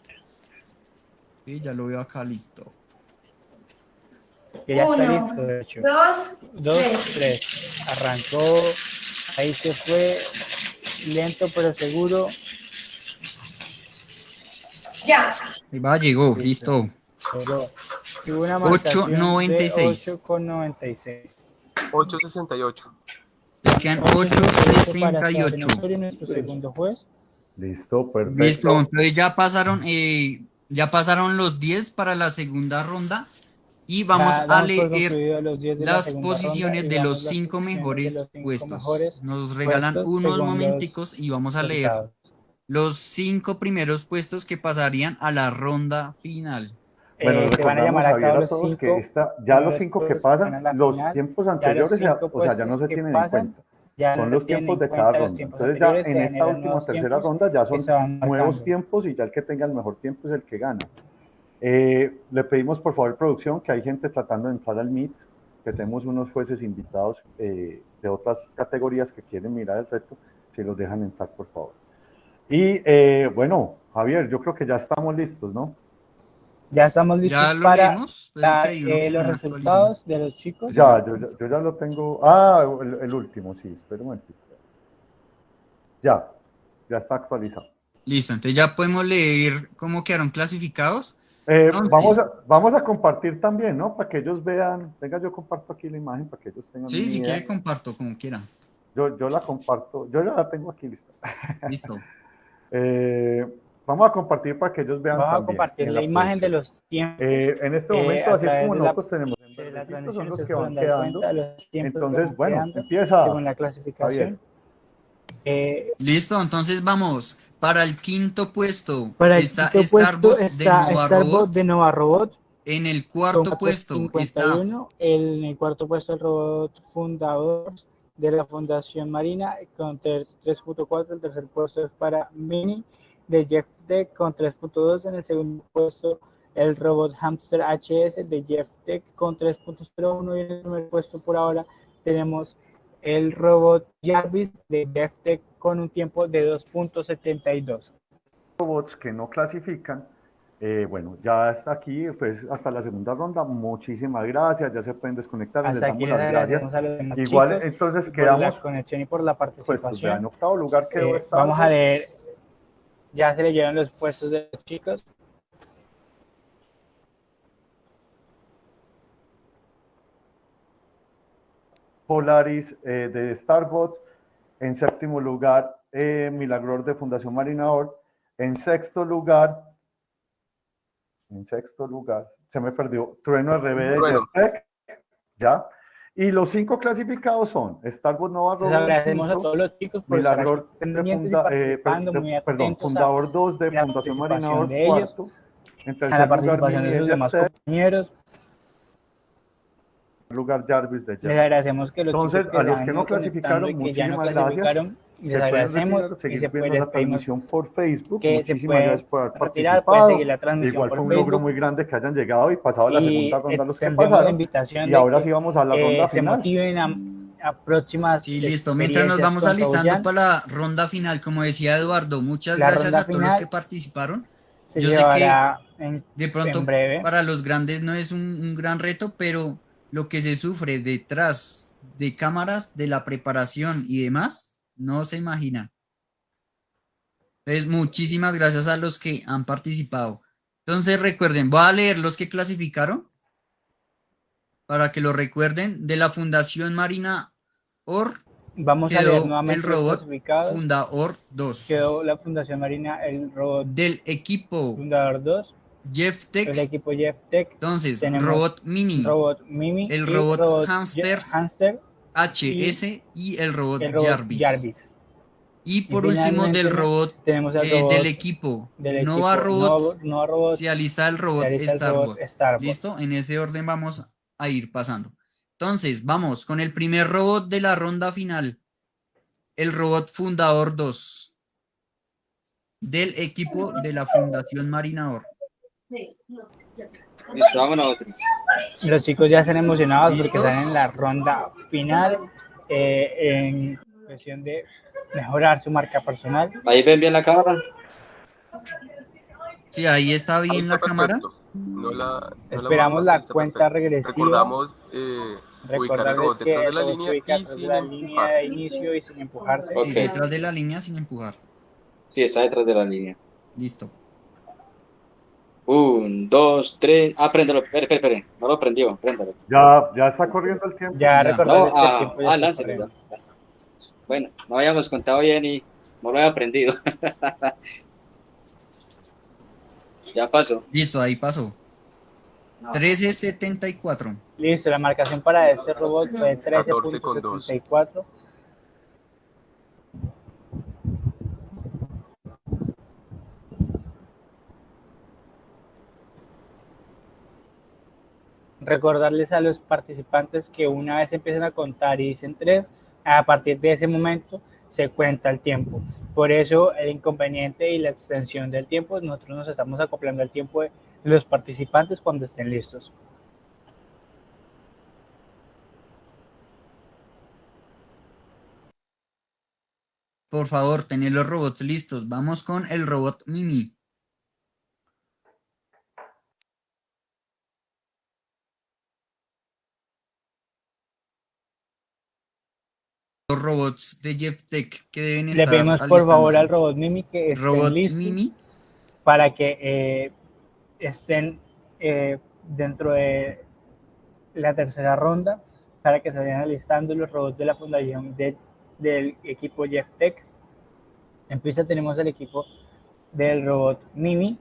B: Sí, ya lo veo acá listo.
A: Que ya está
N: Uno,
A: listo, de hecho.
N: dos,
A: Dos,
N: tres.
A: tres. Arrancó. Ahí se fue. Lento pero seguro.
N: ya.
B: Ahí va, llegó, listo.
A: Pero tuvo una marcación
B: 8.96.
A: de 8,96.
F: 8.68.
B: Les quedan
A: para
B: 8.68.
A: Sebastián Osorio, nuestro segundo juez.
G: Listo, perfecto.
B: Listo, entonces ya pasaron, eh, ya pasaron los 10 para la segunda ronda y vamos
A: Ya
B: a leer
A: los 10 de la
B: las
A: segunda
B: posiciones de los
A: las
B: cinco
A: posiciones de
B: mejores
A: los cinco
B: puestos.
A: mejores
B: Nos regalan
A: puestos
B: unos
A: los
B: momenticos y vamos a leer
A: resultados.
B: los cinco primeros puestos que pasarían a la ronda final.
G: Bueno,
A: Eh, se van a llamar a
G: a
A: los
G: todos que
A: cinco
G: esta- ya los
A: primeros
G: cinco que
A: puestos que
G: pasan,
A: la
G: los
A: final.
G: tiempos
A: Ya los
G: anteriores, ya- o sea, ya no se
A: que
G: tienen en
A: pasan,
G: cuenta.
A: Ya
G: Son los tiempos de cada ronda. Entonces ya en esta última tercera ronda ya son nuevos tiempos y ya el que tenga el mejor tiempo es el que gana. Eh, le pedimos por favor producción que hay gente tratando de entrar al Meet, que tenemos unos jueces invitados eh, de otras categorías que quieren mirar el reto, si los dejan entrar por favor. Y eh, bueno, Javier, yo creo que ya estamos listos, ¿no?
A: Ya estamos listos
B: Ya lo
A: para
B: uno
A: eh, los resultados de los chicos.
G: Ya, yo, ya- yo ya lo tengo. Ah, el, el último, sí, espera un momentito. Ya, ya está actualizado.
B: Listo, entonces ya podemos leer cómo quedaron clasificados.
G: Eh,
B: Entonces-
G: vamos, a, vamos a compartir también, ¿no? Para que ellos vean. Venga, yo comparto aquí la imagen para que ellos tengan
B: Sí, si
G: idea.
B: quiere comparto, como quiera.
G: Yo, yo la comparto, yo ya la tengo aquí lista.
B: Listo. [LAUGHS]
G: Eh, vamos a compartir para que ellos vean.
A: Vamos a compartir la imagen de los tiempos.
G: Eh, en este
A: eh,
G: momento,
A: a
G: así es como
A: la-
G: nosotros tenemos. En son los que van quedando. Entonces,
A: van
G: bueno,
A: quedando
G: empieza.
A: según la clasificación. Eh,
B: Listo, entonces vamos. Para el quinto puesto
A: para el
B: está
A: quinto puesto
B: Starbot
A: está
B: de Nova
A: Starbot
B: Robot.
A: de Nova Robot.
B: En el cuarto puesto está
A: 451. en el cuarto puesto el robot fundador de la Fundación Marina con 3.4. El tercer puesto es para Mini de Jeff Tech con 3.2. En el segundo puesto el robot Hamster HS de Jeff Tech con 3.01. Y en el primer puesto por ahora tenemos el robot Jarvis de Jeff Tech con un tiempo de 2.72.
G: robots que no clasifican. Eh, bueno, ya está aquí, pues hasta la segunda ronda. Muchísimas gracias, ya se pueden desconectar. les
A: Hasta
G: damos
A: aquí les
G: las gracias.
A: a los
G: Igual,
A: chicos
G: entonces
A: por
G: quedamos.
A: la conexión y por la
G: Pues, pues,
A: participación.
G: ya en octavo lugar quedó
A: Eh,
G: esta.
A: vamos a leer, ya se leyeron los puestos de los chicos.
G: Polaris eh, de Starbots. En séptimo lugar, eh, Milagror de Fundación Marina Or. En sexto lugar, en sexto lugar, se me perdió, Trueno RB de ¿ya? Y los cinco clasificados son Starbots Nova
A: Les agradecemos a todos los chicos por estar
G: funda- eh, de- perdón, fundador 2 de Fundación Marina
A: a la participación de sus
G: de
A: demás
G: Jetpack,
A: compañeros.
G: Lugar Jarvis de
A: Les
G: Jetpack.
A: agradecemos que los
G: Entonces,
A: que
G: a los que no clasificaron,
A: y que ya no
G: muchísimas gracias.
A: clasificaron,
G: Se
A: les agradecemos
G: retirar,
A: y se
G: viendo
A: puede
G: la transmisión por Facebook.
A: que
G: Muchísimas gracias por haber
A: retirar,
G: participado.
A: la transmisión
G: Igual
A: por
G: fue un logro
A: Facebook.
G: muy grande que hayan llegado y pasado a la
A: y
G: segunda ronda los que pasaron.
A: invitación
G: Y ahora
A: que,
G: sí vamos a la
A: eh,
G: ronda
A: se
G: final.
A: motiven a, a próximas
B: Sí, listo. Mientras nos vamos alistando para la ronda final, como decía Eduardo, muchas
A: La
B: gracias a todos los que participaron.
A: se
B: Yo sé que
A: en,
B: de pronto
A: en breve.
B: para los grandes no es un, un gran reto, pero lo que se sufre detrás de cámaras, de la preparación y demás, no se imagina. Entonces, muchísimas gracias a los que han participado. Entonces, recuerden, voy a leer los que clasificaron para que lo recuerden. De la Fundación Marina Or,
A: Vamos a leer nuevamente
B: el robot. Fundaor 2.
A: Quedó la Fundación Marina, el robot
B: Del equipo
A: Fundador 2,
B: Jeff Tech,
A: el equipo Jeff Tech,
B: entonces,
A: tenemos
B: Robot Mini,
A: robot Mimi,
B: el robot
A: Je-
B: Hamster,
A: Hamster
B: HS y el robot,
A: el robot
B: Jarvis.
A: Jarvis.
B: Y por
A: Y
B: último, del robot,
A: tenemos
B: eh,
A: robot
B: del equipo
A: del
B: Nova
A: equipo
B: Robot,
A: Nova- Nova Robot,
B: se alista el robot
A: alista el robot.
B: ¿Listo? En ese orden vamos a ir pasando. Entonces, vamos con el primer robot de la ronda final. El robot Fundador 2. Del equipo de la Fundación Marinador.
I: Listo, vámonos.
A: Los chicos ya están emocionados porque
B: ¿Listos?
A: están en la ronda final eh, en cuestión de mejorar su marca personal.
I: Ahí ven bien la cámara.
B: Sí, ahí está bien la cámara.
F: No la, no la
A: Esperamos
F: vamos
A: la
F: a lista
A: cuenta
F: perfecta.
A: regresiva.
F: Recordamos eh, ubicar el robot detrás de la línea y
A: detrás de
F: sin
A: la línea de inicio y sin empujarse.
I: Ok.
B: Sí, detrás de la línea sin empujar.
I: Sí, está detrás de la línea.
B: Listo.
I: Un, dos, tres. Ah, préndelo. Espere, espere, espere. No lo prendió. Préndelo.
G: Ya, ya está corriendo el tiempo.
A: Ya,
I: No,
A: el
I: ah,
A: tiempo ya
I: ah, láncelo, ya. Bueno, no habíamos contado bien y no lo había aprendido. [LAUGHS] ya pasó.
B: Listo, ahí pasó. 1374.
A: Listo, la marcación para este robot fue
F: 14 con dos.
A: 13.74. Recordarles a los participantes que una vez empiezan a contar y dicen tres, a partir de ese momento se cuenta el tiempo. Por eso el inconveniente y la extensión del tiempo, nosotros nos estamos acoplando al tiempo de los participantes cuando estén listos.
B: Por favor, tener los robots listos. Vamos con el robot Mimi. Los robots de Jeff Tech que deben
A: Le
B: estar
A: pedimos por favor al robot Mimi que estén
B: Robot Mimi.
A: para que eh, estén eh, dentro de la tercera ronda, para que se vayan alistando los robots de la fundación de- del equipo Jeff Tech. En pista tenemos el equipo del robot Mimi.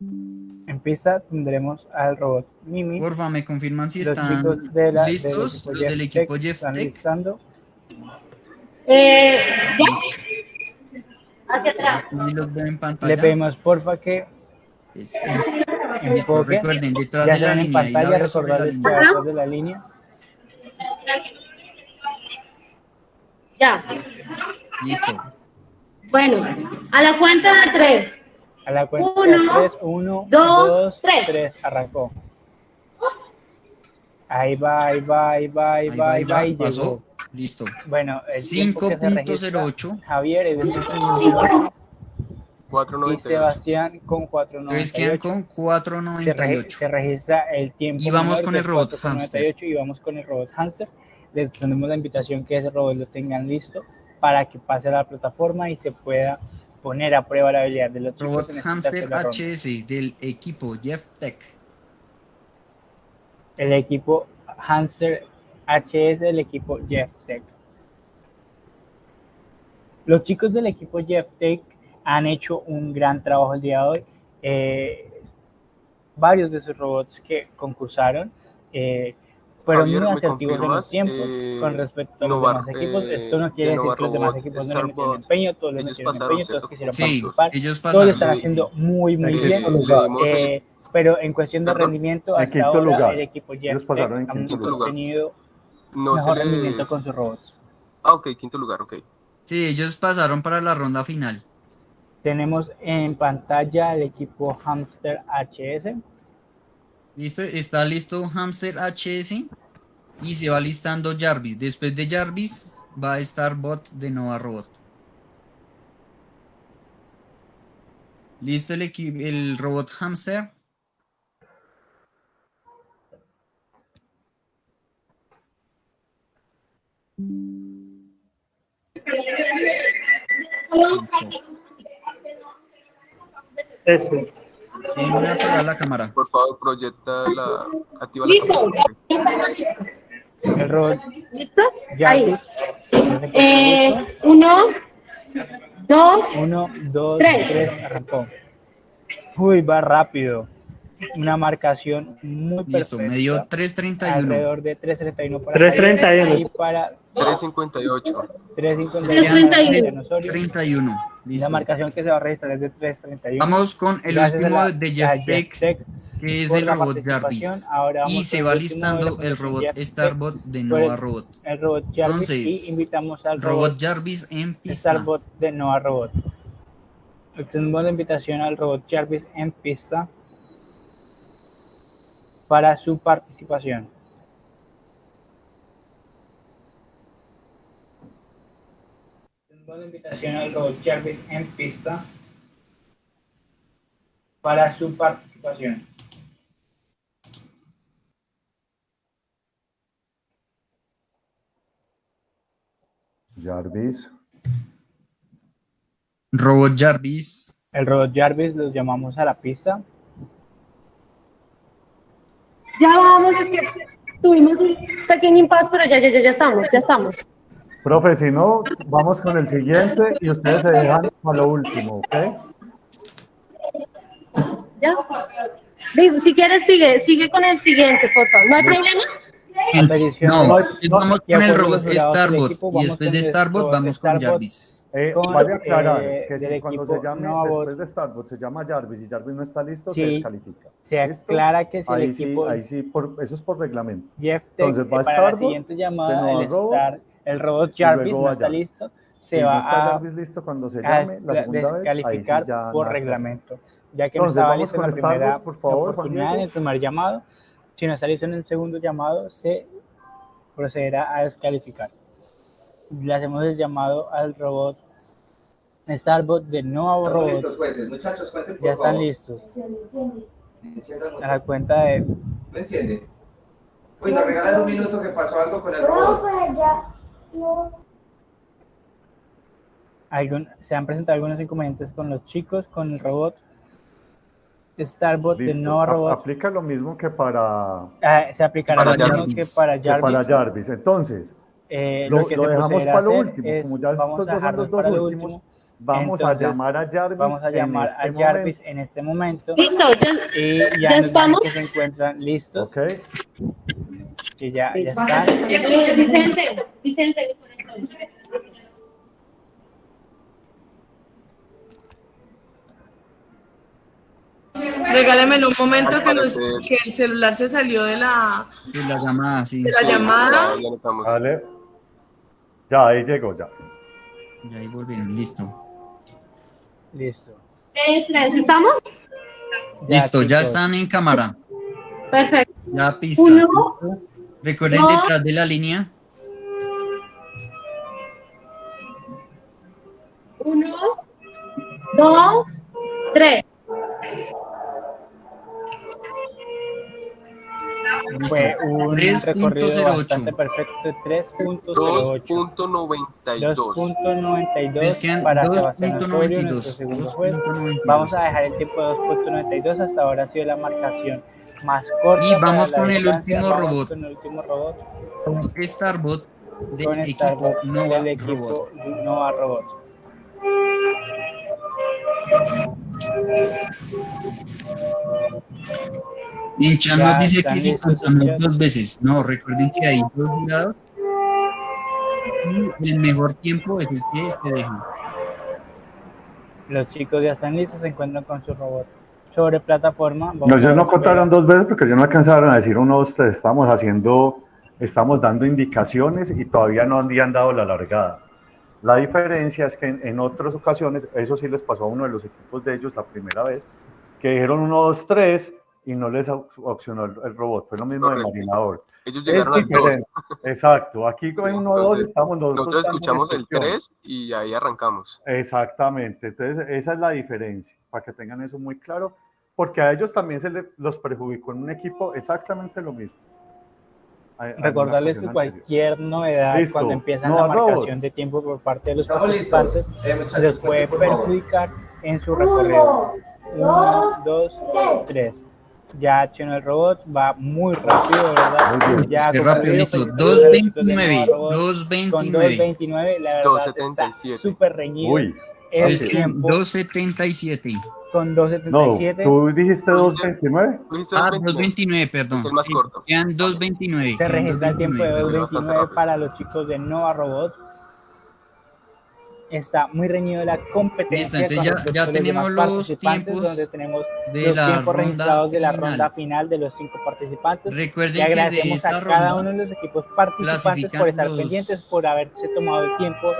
A: En pista tendremos al robot Mimi.
B: Porfa, me confirman si
A: Los
B: están
A: de la-
B: listos, los del equipo Jeff
A: están
B: Tech.
A: listando.
J: Eh, ¿ya? Hacia atrás.
B: Y los veo en pantalla.
A: Le pedimos porfa que
B: Es-
A: enfoque.
B: recuerden, detrás
A: ya
B: de la
A: están en
B: línea,
A: pantalla,
B: veo sobre la
A: recordarles que
B: línea.
A: detrás de la línea.
J: Ya.
B: Listo.
J: Bueno, a la cuenta de tres.
A: A la cuenta
J: Uno,
A: de 3, 1,
J: dos,
A: 2,
J: tres.
A: 3, arrancó. Ahí va, ahí va, ahí va, ahí
B: Ahí
A: va,
B: va,
A: ahí va, y
B: pasó.
A: llegó.
B: Listo.
A: Bueno, el tiempo que se registra,
B: 5.08.
A: Javier es de 5.08 y
F: 4.98.
A: Sebastián con
B: Entonces quedan
A: 4.98.
B: con
A: Se, regi-
B: 4.98.
A: se registra el tiempo.
B: Y vamos con el robot
A: 4.98 y vamos con el robot hamster. Les extendemos la invitación que ese robot lo tengan listo para que pase a la plataforma y se pueda poner a prueba la habilidad de los chicos
B: Robot
A: en esta
B: Hamster. HS del equipo Jeff Tech.
A: el equipo Hamster HS del equipo Jeff Tech. Los chicos del equipo Jeff Tech han hecho un gran trabajo el día de hoy. Eh, varios de sus robots que concursaron eh, fueron
F: Javier,
A: muy
F: ¿me
A: asertivos en los tiempos
F: Eh,
A: con respecto a los
F: Novar-
A: demás equipos.
F: eh,
A: Esto no quiere
F: de
A: decir que los demás equipos no le metieron empeño, todos le metieron
F: pasaron,
A: empeño, todos quisieron
B: Sí,
A: participar.
B: ellos
A: Todos lo están haciendo muy, muy
F: Eh,
A: bien. Eh, pero en cuestión de rendimiento,
G: En
A: hasta
G: quinto
A: ahora
G: lugar.
A: el equipo
G: quinto
F: lugar.
A: tenido
F: No
A: mejor
F: se
A: rendimiento
F: les...
A: con sus robots.
F: Ah, ok, quinto lugar, ok.
B: Sí, ellos pasaron para la ronda final.
A: Tenemos en pantalla el equipo Hamster HS.
B: Listo, está listo Hamster HS y se va listando Jarvis. Después de Jarvis va a estar Bot de Nova Robot. Listo el, el robot Hamster.
K: Eso.
B: Tienen que apagar la cámara.
F: Por favor, proyecta la... Activa la
J: Listo.
F: cámara.
J: Ya estamos listos.
A: El robot
J: ¿Listo? Ahí.
A: Jarvis.
J: Eh, uno, dos,
A: Uno, dos,
J: Tres.
A: tres, arrancó. Uy, va rápido. Una marcación muy
B: Listo,
A: perfecta.
B: me dio 3.31.
A: Alrededor de 3.31 para
K: 3.31.
A: Javier y para
F: 358.
A: 3.51 para Cristian Osorio.
B: 31.
A: Y
B: Listo.
A: la marcación que se va a registrar es de 3.31.
B: Vamos con el
A: Gracias
B: último
A: la-
B: de Jeff que es el robot. Jarvis. Y se va listando el robot
A: Jeff
B: Starbot de Nova
A: el-
B: Robot.
A: El robot Jarvis
B: Entonces,
A: y invitamos al
B: Robot
A: robot
B: Jarvis en pista.
A: Starbot de Nova Robot. Extendemos la invitación al robot Jarvis en pista para su participación. La invitación al robot Jarvis en pista para su participación.
G: Jarvis.
B: Robot Jarvis.
A: El robot Jarvis los llamamos a la pista.
J: Ya vamos, es que tuvimos un pequeño impasse, pero ya, ya, ya, ya estamos, ya estamos.
G: Profe, si no, vamos con el siguiente y ustedes se dejan a lo último, ¿ok?
J: ¿Ya? Digo, si quieres, sigue, sigue con el siguiente, por favor. ¿No hay problema?
B: No,
A: No,
B: vamos con el robot Starbot y después de Starbot vamos con
A: Starbot.
B: Jarvis.
G: Eh,
A: Con,
G: vale aclarar
A: eh,
G: que si cuando se llame después de Starbucks se llama Jarvis y Jarvis no está listo, se
A: Sí,
G: descalifica.
A: se
G: ¿Listo?
A: aclara que si el
G: ahí
A: equipo-
G: Sí, ahí sí, por, eso es por reglamento.
A: Jeff
G: Entonces va
A: para
G: Starbot,
A: la siguiente llamada, el,
G: Robot,
A: Star- el robot Jarvis no está listo, se
G: no
A: va
G: está
A: a,
G: Jarvis listo cuando se
A: a
G: llame la vez, sí
A: descalificar
G: ya
A: por reglamento, ya que no
G: Entonces,
A: estaba
G: vamos
A: listo en la primera
G: por favor,
A: oportunidad en el primer llamado. Si no está listo en el segundo llamado, se procederá a descalificar. Le hacemos el llamado al robot Starbot de nuevo
L: Estamos
A: robot.
L: listos, jueces. Muchachos, cuenten por
A: Ya están
L: favor.
A: listos.
L: Encienda el
A: A la cuenta de
L: ¿Lo enciende? Uy, nos regalan un minuto que pasó algo con el robot.
A: Algún, se han presentado algunos inconvenientes con los chicos, con el robot Starbot de
G: Listo.
A: nuevo robot.
G: Aplica lo mismo que para,
A: Ah, se aplicará
B: Para
A: lo mismo
B: Jarvis.
A: que para
G: que
A: Jarvis.
G: para Jarvis. Entonces,
A: Eh,
G: lo,
A: lo que
G: lo dejamos para lo último.
A: es,
G: Como ya estos
A: vamos a
G: dos son
A: dejarlo
G: los dos últimos,
A: último.
G: vamos
A: Entonces,
G: a llamar a Jarvis.
A: Vamos a
G: en
A: llamar
G: este
A: a Jarvis
G: momento.
A: en este momento.
J: Listo, ya,
A: Y
J: ¿Ya
A: ya,
J: estamos?
A: que se encuentran listos,
G: Ok.
A: Que ya, ya están.
J: Eh, Vicente, Vicente.
O: Regálemelo un momento que, nos- que el celular se salió de la,
B: Y la llamada, sí.
O: de la llamada.
F: Ya, ya.
G: Vale. Ya, ahí llegó, ya.
B: Y ahí volvieron, listo.
A: Listo.
J: Tres, ¿estamos?
B: Listo, ya
A: chicos.
B: están en cámara.
J: Perfecto.
B: Ya pista.
J: Uno,
B: Recuerden
J: dos.
B: detrás de la línea.
J: Uno, dos, tres.
A: Fue un recorrido
B: 3.08.
A: bastante perfecto de 3.08.
F: 2.92.
A: 2.92
B: Les quedan
A: para Sebastián
B: 2.92.
A: Osorio, nuestro segundo juez.
B: 2.92.
A: Vamos a dejar el tiempo de 2.92. Hasta ahora ha sido la marcación más corta.
B: Y vamos con el último robot.
A: Con el último robot.
B: Starbot del
A: Con
B: equipo
A: Starbot
B: Nova
A: del equipo
B: Robot.
A: Nova Robot.
B: En chat
A: Ya
B: nos dice que contamos
A: ya.
B: dos veces. No, recuerden que hay dos jurados. Y el mejor tiempo es el que se deja.
A: Los chicos ya están listos, se encuentran con su robot. Sobre plataforma. vamos
G: No, ellos no contaron dos veces porque ellos no alcanzaron a decir uno, dos, tres. Estamos haciendo, estamos dando indicaciones y todavía no habían dado la largada. La diferencia es que en, en otras ocasiones, eso sí les pasó a uno de los equipos de ellos la primera vez, que dijeron uno, dos, tres y no les op- opcionó el, el robot. Fue lo mismo de
F: Correcto.
G: Marinador.
F: Ellos
G: Es
F: llegaron al 2.
G: diferente. Exacto. Aquí con
F: Sí,
G: uno, dos,
F: entonces,
G: estamos nosotros.
F: Nosotros escuchamos el. 3 y ahí arrancamos.
G: Exactamente, entonces esa es la diferencia, para que tengan eso muy claro, porque a ellos también se les, los perjudicó en un equipo exactamente lo mismo.
A: Recordarles que
G: anterior.
A: cualquier novedad
G: Listo.
A: cuando empieza
G: No,
A: la marcación de tiempo por parte de los
L: Estamos
A: participantes.
L: Eh, muchachos,
A: les puede perjudicar en su recorrido. Uno, dos, tres. Ya accionó el robot, va muy rápido, ¿verdad?
G: Muy bien.
A: Ya
B: Qué
A: concluido,
B: rápido, listo.
A: felicitaciones a los chicos de
B: 2.29.
A: Nova Robot. Con
B: 2.29.
A: 2.29, la verdad está
F: 2.77.
A: súper reñido.
G: Uy,
A: el
B: Es que
A: tiempo
B: 2.77.
A: con
G: no,
A: 2.77
G: tú dijiste 2.29.
F: Tú dijiste
B: Ah,
F: 2.29.
B: 2.29, perdón.
F: Es el más
B: Sí,
F: corto.
B: Quedan 2.29.
A: se registra el tiempo de
B: 2.29.
A: 2.29 para los chicos de Nova Robot. Está muy reñido la competencia.
B: Listo, entonces ya- ya
A: los
B: tenemos los
A: participantes,
B: tiempos
A: donde tenemos
B: de
A: los
B: la
A: tiempos registrados de la
B: final.
A: ronda final de los cinco participantes.
B: Recuerden
A: Y
B: que de
A: agradecemos
B: esta
A: a cada
B: ronda
A: uno de los equipos participantes por estar
B: los
A: pendientes, por haberse tomado el tiempo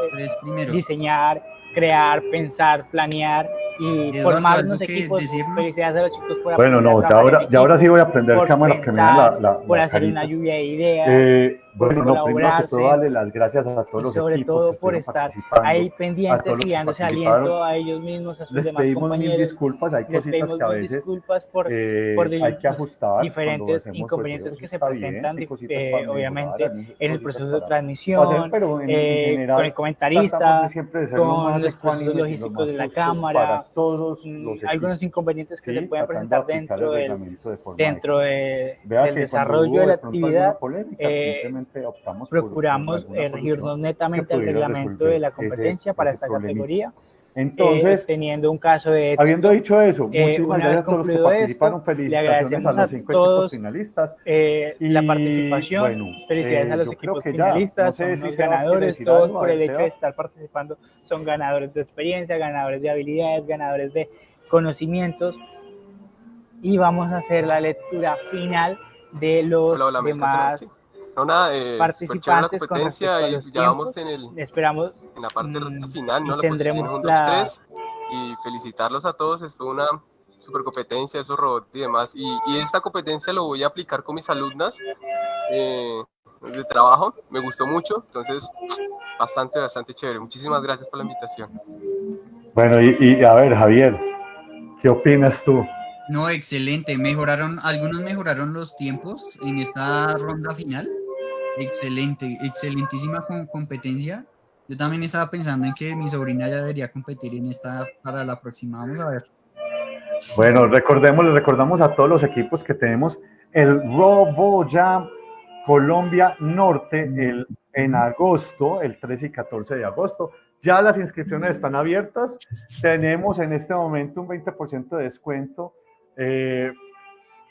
A: de diseñar, crear, pensar, planear y
B: Eduardo,
A: formar
B: ¿algo
A: unos
B: que
A: equipos.
B: decirnos?
A: Felicidades a los chicos por
G: Bueno,
A: aprender
G: no, ya ahora, ya ahora sí voy a prender
A: por
G: cámara que la, la,
A: por
G: la
A: hacer una
G: carita.
A: lluvia de ideas.
G: Eh, Bueno, no, primero que todo, darle las gracias a todos
A: y
G: los
A: sobre
G: equipos
A: todo
G: que
A: por estar ahí pendientes y dándose aliento a ellos mismos, a sus
G: Les
A: demás
G: pedimos mil disculpas, hay
A: Les
G: cositas que a veces
A: disculpas por,
G: eh,
A: por
G: hay que ajustar. cuando
A: diferentes
G: hacemos, pues,
A: inconvenientes que se
G: bien,
A: presentan,
G: cositas
A: eh, obviamente,
G: mejorar,
A: en el proceso de transmisión,
G: hacer, pero en-
A: eh,
G: general
A: con el comentarista,
G: de siempre
A: con los procesos logísticos de la cámara,
G: todos
A: mm,
G: los
A: algunos
G: equipos,
A: inconvenientes que
G: ¿sí?
A: se pueden presentar dentro
G: el
A: del, dentro del desarrollo de la actividad. Eh,
G: simplemente optamos por-
A: procuramos
G: por
A: eh, regirnos netamente al reglamento de la
G: ese-
A: competencia para
G: ese
A: esta
G: problemita.
A: categoría.
G: Entonces,
A: eh, teniendo un caso de éxito,
G: Habiendo dicho eso,
A: eh,
G: muchísimas
A: vez
G: gracias a todos los que participaron.
A: esto, le
G: Felicitaciones
A: agradecemos
G: a
A: a
G: los cinco
A: todos
G: equipos finalistas.
A: eh, la
G: Y,
A: participación.
G: bueno,
A: Felicidades
G: eh,
A: a los
G: yo creo
A: equipos finalistas,
G: no sé
A: son
G: si quiere
A: ganadores, todos
G: algo, a
A: por el hecho de estar participando son ganadores de experiencia, ganadores de habilidades, ganadores de conocimientos. Y vamos a hacer la lectura final de los
F: Hola, hola, ¿me
A: demás
F: nada, eh,
A: participantes
F: la
A: con
F: competencia
A: a
F: y
A: los
F: ya vamos
A: tiempos.
F: en, el,
A: Esperamos
F: en la parte
A: mm,
F: final,
A: y
F: ¿no? La
A: tendremos
F: posición 1,
A: la-
F: 2, 3 y felicitarlos a todos, estuvo una super competencia, esos robots y demás. Y, y esta competencia lo voy a aplicar con mis alumnas eh, de trabajo, me gustó mucho, entonces bastante, bastante chévere. Muchísimas gracias por la invitación.
G: Bueno, y, y, a ver, Javier, ¿qué opinas tú?
B: No, excelente. Mejoraron, algunos mejoraron los tiempos en esta ronda final. Excelente, excelentísima com- competencia. Yo también estaba pensando en que mi sobrina ya debería competir en esta para la próxima. Vamos a ver.
G: Bueno, recordemos, recordamos a todos los equipos que tenemos el RoboJam Colombia Norte el, en agosto, el 13 y 14 de agosto. Ya las inscripciones están abiertas. Tenemos en este momento un 20% de descuento. eh,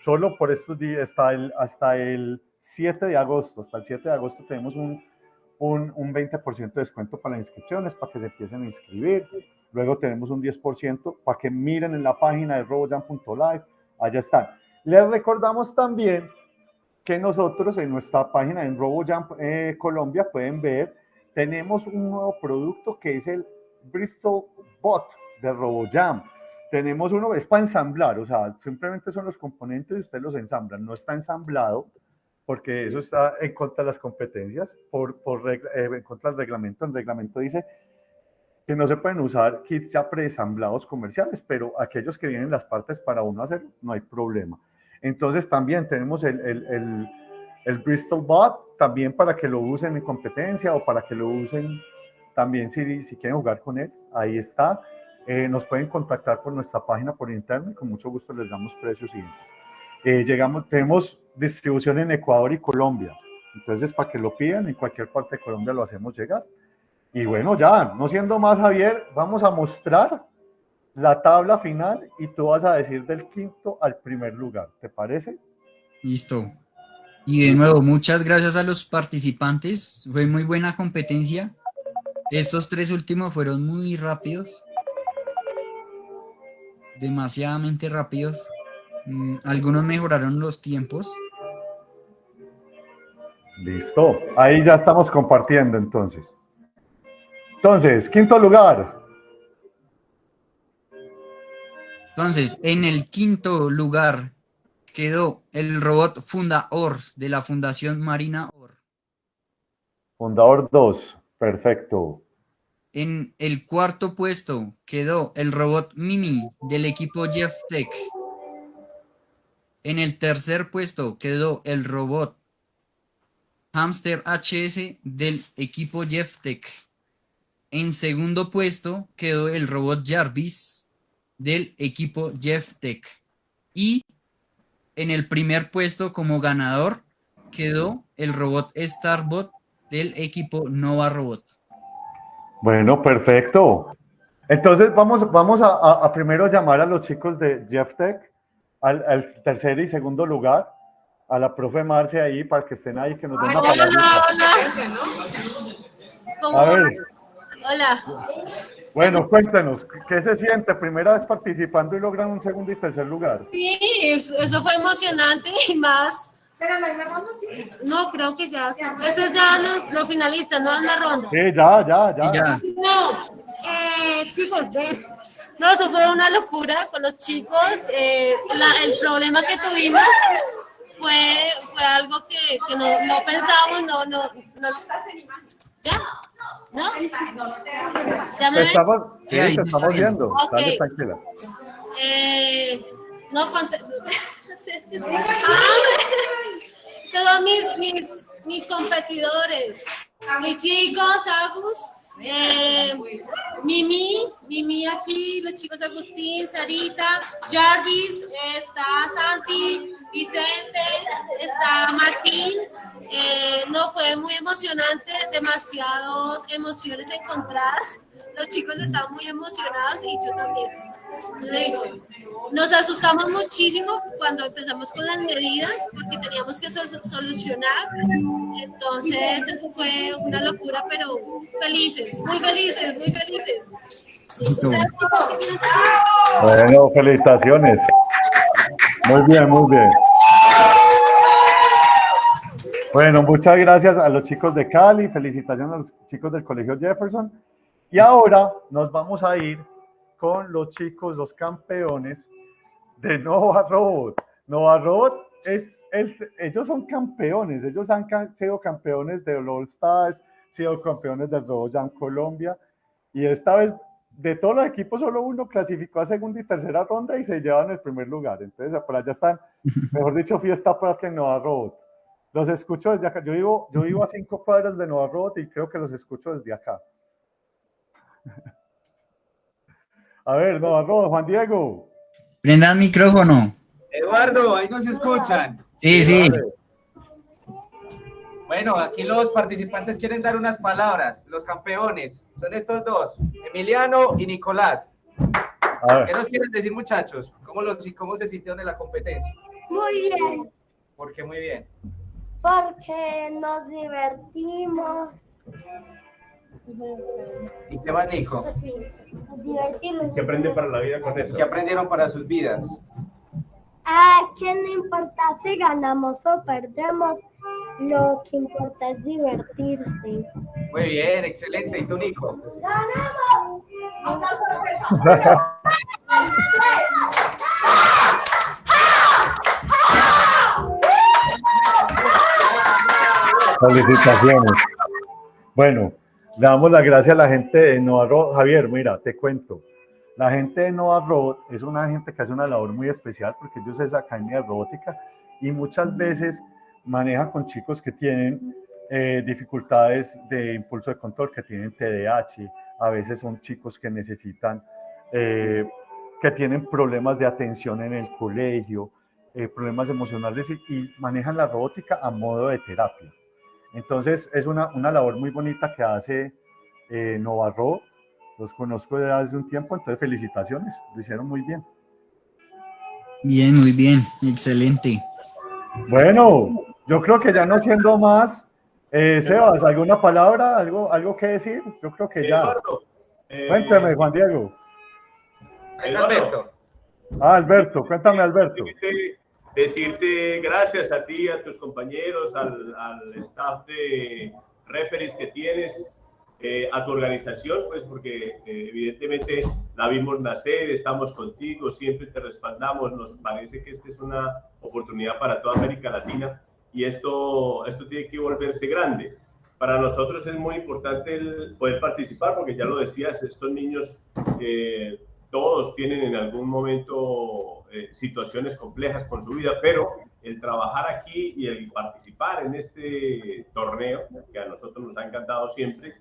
G: solo por estos días, hasta el, hasta el 7 de agosto. Hasta el 7 de agosto tenemos un, un, un 20% de descuento para las inscripciones, para que se empiecen a inscribir. Luego tenemos un 10% para que miren en la página de robojam.live. Allá están. Les recordamos también que nosotros en nuestra página en RoboJam eh, Colombia pueden ver, tenemos un nuevo producto que es el Bristol Bot de RoboJam. Tenemos uno, es para ensamblar, o sea, simplemente son los componentes y ustedes los ensamblan. No está ensamblado porque eso está en contra de las competencias, por, por regla- eh, en contra del reglamento. El reglamento dice que no se pueden usar kits ya preensamblados comerciales, pero aquellos que vienen las partes para uno hacer, no hay problema. Entonces también tenemos el, el, el, el Bristol Bot, también para que lo usen en competencia o para que lo usen también si, si quieren jugar con él, ahí está. Eh, nos pueden contactar por nuestra página por internet, con mucho gusto les damos precios y demás. Eh, llegamos, tenemos distribución en Ecuador y Colombia, entonces para que lo pidan, en cualquier parte de Colombia lo hacemos llegar. Y bueno, ya, no siendo más, Javier, vamos a mostrar la tabla final y tú vas a decir del quinto al primer lugar, ¿te parece?
B: Listo. Y de nuevo, muchas gracias a los participantes. Fue muy buena competencia. Estos tres últimos fueron muy rápidos. Demasiadamente rápidos. Mm, algunos mejoraron los tiempos.
G: Listo, ahí ya estamos compartiendo entonces. Entonces, quinto lugar,
B: Entonces, en el quinto lugar quedó el robot Funda Or de la Fundación Marina Or.
G: fundador 2, perfecto.
B: En el cuarto puesto quedó el robot Mimi del equipo Jeff Tech. En el tercer puesto quedó el robot Hamster HS del equipo Jeff Tech. En segundo puesto quedó el robot Jarvis del equipo Jeff Tech. Y en el primer puesto como ganador quedó el robot Starbot del equipo Nova Robot.
G: Bueno, perfecto. Entonces vamos, vamos a, primero llamar a los chicos de Jeff Tech, al, al tercer y segundo lugar, a la profe Marcia ahí, para que estén ahí, que nos den la
J: Hola,
G: palabra.
J: ¿Cómo
G: A
J: va?
G: ver,
J: Hola.
G: bueno, cuéntenos, ¿qué se siente? Primera vez participando y logran un segundo y tercer lugar.
J: Sí, eso, fue emocionante y más. Pero no hay una ronda, sí. No, creo que ya. Eso es ya los, los finalistas, no es la ronda.
G: Sí, ya, ya, ya.
J: No, eh, chicos, ven. No, eso fue una locura con los chicos. eh, la- el problema que tuvimos fue, fue algo que, que no, no pensábamos, no, no, no. ¿Ya? ¿No? ¿Ya me
G: estamos, sí, te estamos
B: viendo.
G: viendo.
J: Ok.
G: Dale, tranquila.
J: Eh, no conté. [LAUGHS] Todos mis, mis, mis competidores, mis chicos, Agus, eh, Mimi, Mimi aquí, los chicos Agustín, Sarita, Jarvis, está Santi, Vicente, está Martín. Eh, no fue muy emocionante, demasiadas emociones encontradas. Los chicos estaban muy emocionados y yo también. Le digo, nos asustamos muchísimo cuando empezamos con las medidas porque teníamos que sol- solucionar. Entonces, eso fue una locura, pero felices, muy felices, muy felices.
G: Bueno, felicitaciones. Muy bien, muy bien. Bueno, muchas gracias a los chicos de Cali, felicitaciones a los chicos del Colegio Jefferson. Y ahora nos vamos a ir con los chicos, los campeones de Nova Robot. Nova Robot es, el- ellos son campeones, ellos han sido campeones de All Stars, sido campeones del Robot Jam Colombia. Y esta vez, de todos los equipos, solo uno clasificó a segunda y tercera ronda y se llevan el primer lugar. Entonces, por allá están, [LAUGHS] mejor dicho, fiesta para que en Nova Robot. Los escucho desde acá. Yo vivo, yo vivo a cinco cuadras de Nova Robot y creo que los escucho desde acá. A ver, Nova Robot, Juan Diego.
B: Prendan micrófono.
L: Eduardo, ahí nos escuchan.
B: Sí, sí.
L: Bueno, aquí los participantes quieren dar unas palabras. Los campeones son estos dos, Emiliano y Nicolás.
G: A ver.
L: ¿Qué nos quieren decir, muchachos? ¿Cómo, los, cómo se sintieron en la competencia?
N: Muy bien,
L: Porque muy bien.
N: porque nos divertimos.
L: ¿Y qué más, Nico?
N: Nos divertimos.
L: ¿Qué aprenden para la vida con eso? ¿Qué aprendieron para sus vidas?
N: Ah, que no importa si ganamos o perdemos, lo que importa es divertirse.
L: Muy bien, excelente. ¿Y tú, Nico?
N: ¡Ganamos!
G: Felicitaciones. Bueno, le damos las gracias a la gente de Nova Robot. Javier, mira, te cuento. La gente de Nova Robot es una gente que hace una labor muy especial porque ellos es academia de robótica y muchas veces manejan con chicos que tienen eh, dificultades de impulso de control, que tienen TDAH, a veces son chicos que necesitan, eh, que tienen problemas de atención en el colegio, eh, problemas emocionales y, y manejan la robótica a modo de terapia. Entonces es una, una labor muy bonita que hace Nova Robot. Los conozco desde hace un tiempo, entonces felicitaciones, lo hicieron muy bien.
B: Bien, muy bien. Excelente.
G: Bueno, yo creo que ya no siendo más, eh, Sebas, ¿alguna palabra, algo, algo que decir? Yo creo que ya.
P: Eduardo, eh,
G: Cuénteme, Juan Diego.
L: Es Alberto.
G: Ah, Alberto, cuéntame, Alberto.
P: decirte, decirte gracias a ti, a tus compañeros, al, al staff de referees que tienes, eh, a tu organización, pues porque eh, evidentemente la vimos nacer, estamos contigo, siempre te respaldamos, nos parece que esta es una oportunidad para toda América Latina y esto, esto tiene que volverse grande. Para nosotros es muy importante el poder participar porque ya lo decías, estos niños eh, todos tienen en algún momento eh, situaciones complejas con su vida, pero el trabajar aquí y el participar en este torneo, que a nosotros nos ha encantado siempre,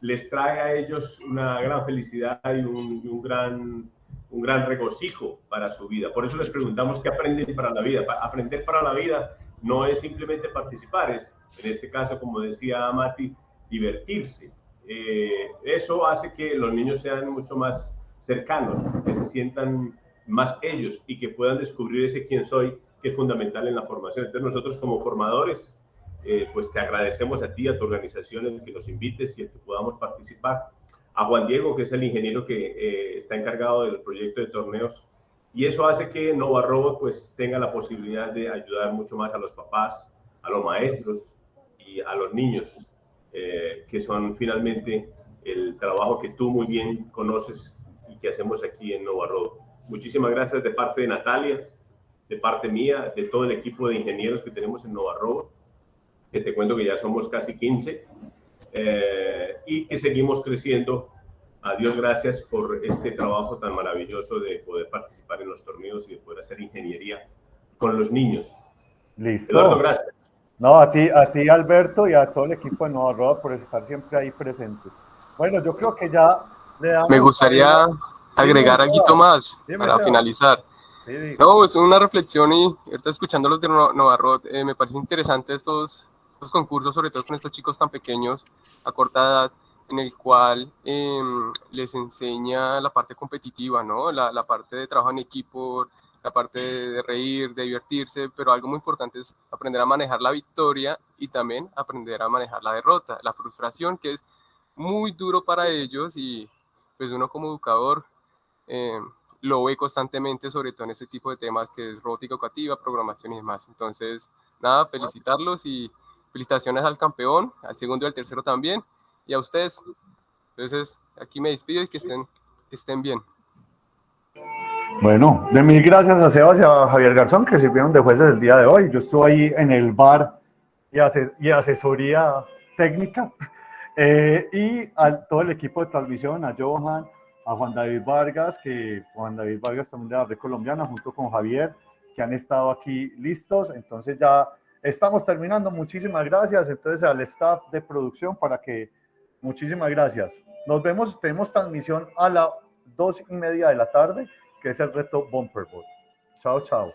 P: les trae a ellos una gran felicidad y un, un gran, un gran regocijo para su vida. Por eso les preguntamos qué aprenden para la vida. Aprender para la vida no es simplemente participar, es, en este caso, como decía Mati, divertirse. Eh, eso hace que los niños sean mucho más cercanos, que se sientan más ellos y que puedan descubrir ese quién soy, que es fundamental en la formación. Entonces nosotros como formadores, eh, pues te agradecemos a ti, a tu organización, el que nos invites y el que podamos participar. A Juan Diego, que es el ingeniero que eh, está encargado del proyecto de torneos. Y eso hace que Nova Robot pues tenga la posibilidad de ayudar mucho más a los papás, a los maestros y a los niños, eh, que son finalmente el trabajo que tú muy bien conoces y que hacemos aquí en Nova Robot. Muchísimas gracias de parte de Natalia de parte mía, de todo el equipo de ingenieros que tenemos en Nova Robot, que te cuento que ya somos casi 15, eh, y que seguimos creciendo. A Dios gracias por este trabajo tan maravilloso de poder participar en los torneos y de poder hacer ingeniería con los niños.
G: Listo.
P: Eduardo, gracias.
G: No, a ti, a ti Alberto y a todo el equipo de Nova Robot por estar siempre ahí presentes. Bueno, yo creo que ya le damos...
F: Me gustaría agregar algo más para finalizar. No, es una reflexión y ahorita escuchando los de No- Novarrot, eh, me parece interesante estos, estos concursos, sobre todo con estos chicos tan pequeños, a corta edad, en el cual em, les enseña la parte competitiva, ¿no? La, la parte de trabajo en equipo, la parte de, de reír, de divertirse, pero algo muy importante es aprender a manejar la victoria y también aprender a manejar la derrota, la frustración, que es muy duro para ellos y pues uno como educador eh, lo ve constantemente, sobre todo en este tipo de temas que es robótica educativa, programación y demás. Entonces, nada, felicitarlos y felicitaciones al campeón, al segundo y al tercero también, y a ustedes. Entonces, aquí me despido y que estén, que estén bien.
G: Bueno, de mil gracias a Sebas y a Javier Garzón que sirvieron de jueces el día de hoy. Yo estuve ahí en el bar y, ase- y asesoría técnica. [LAUGHS] Eh, y a todo el equipo de transmisión, a Johan, a Juan David Vargas, que Juan David Vargas también de la Red Colombiana, junto con Javier, que han estado aquí listos. Entonces ya estamos terminando. Muchísimas gracias. Entonces al staff de producción para que, muchísimas gracias. Nos vemos, tenemos transmisión a las dos y media de la tarde, que es el reto Bumper Board. Chao, chao.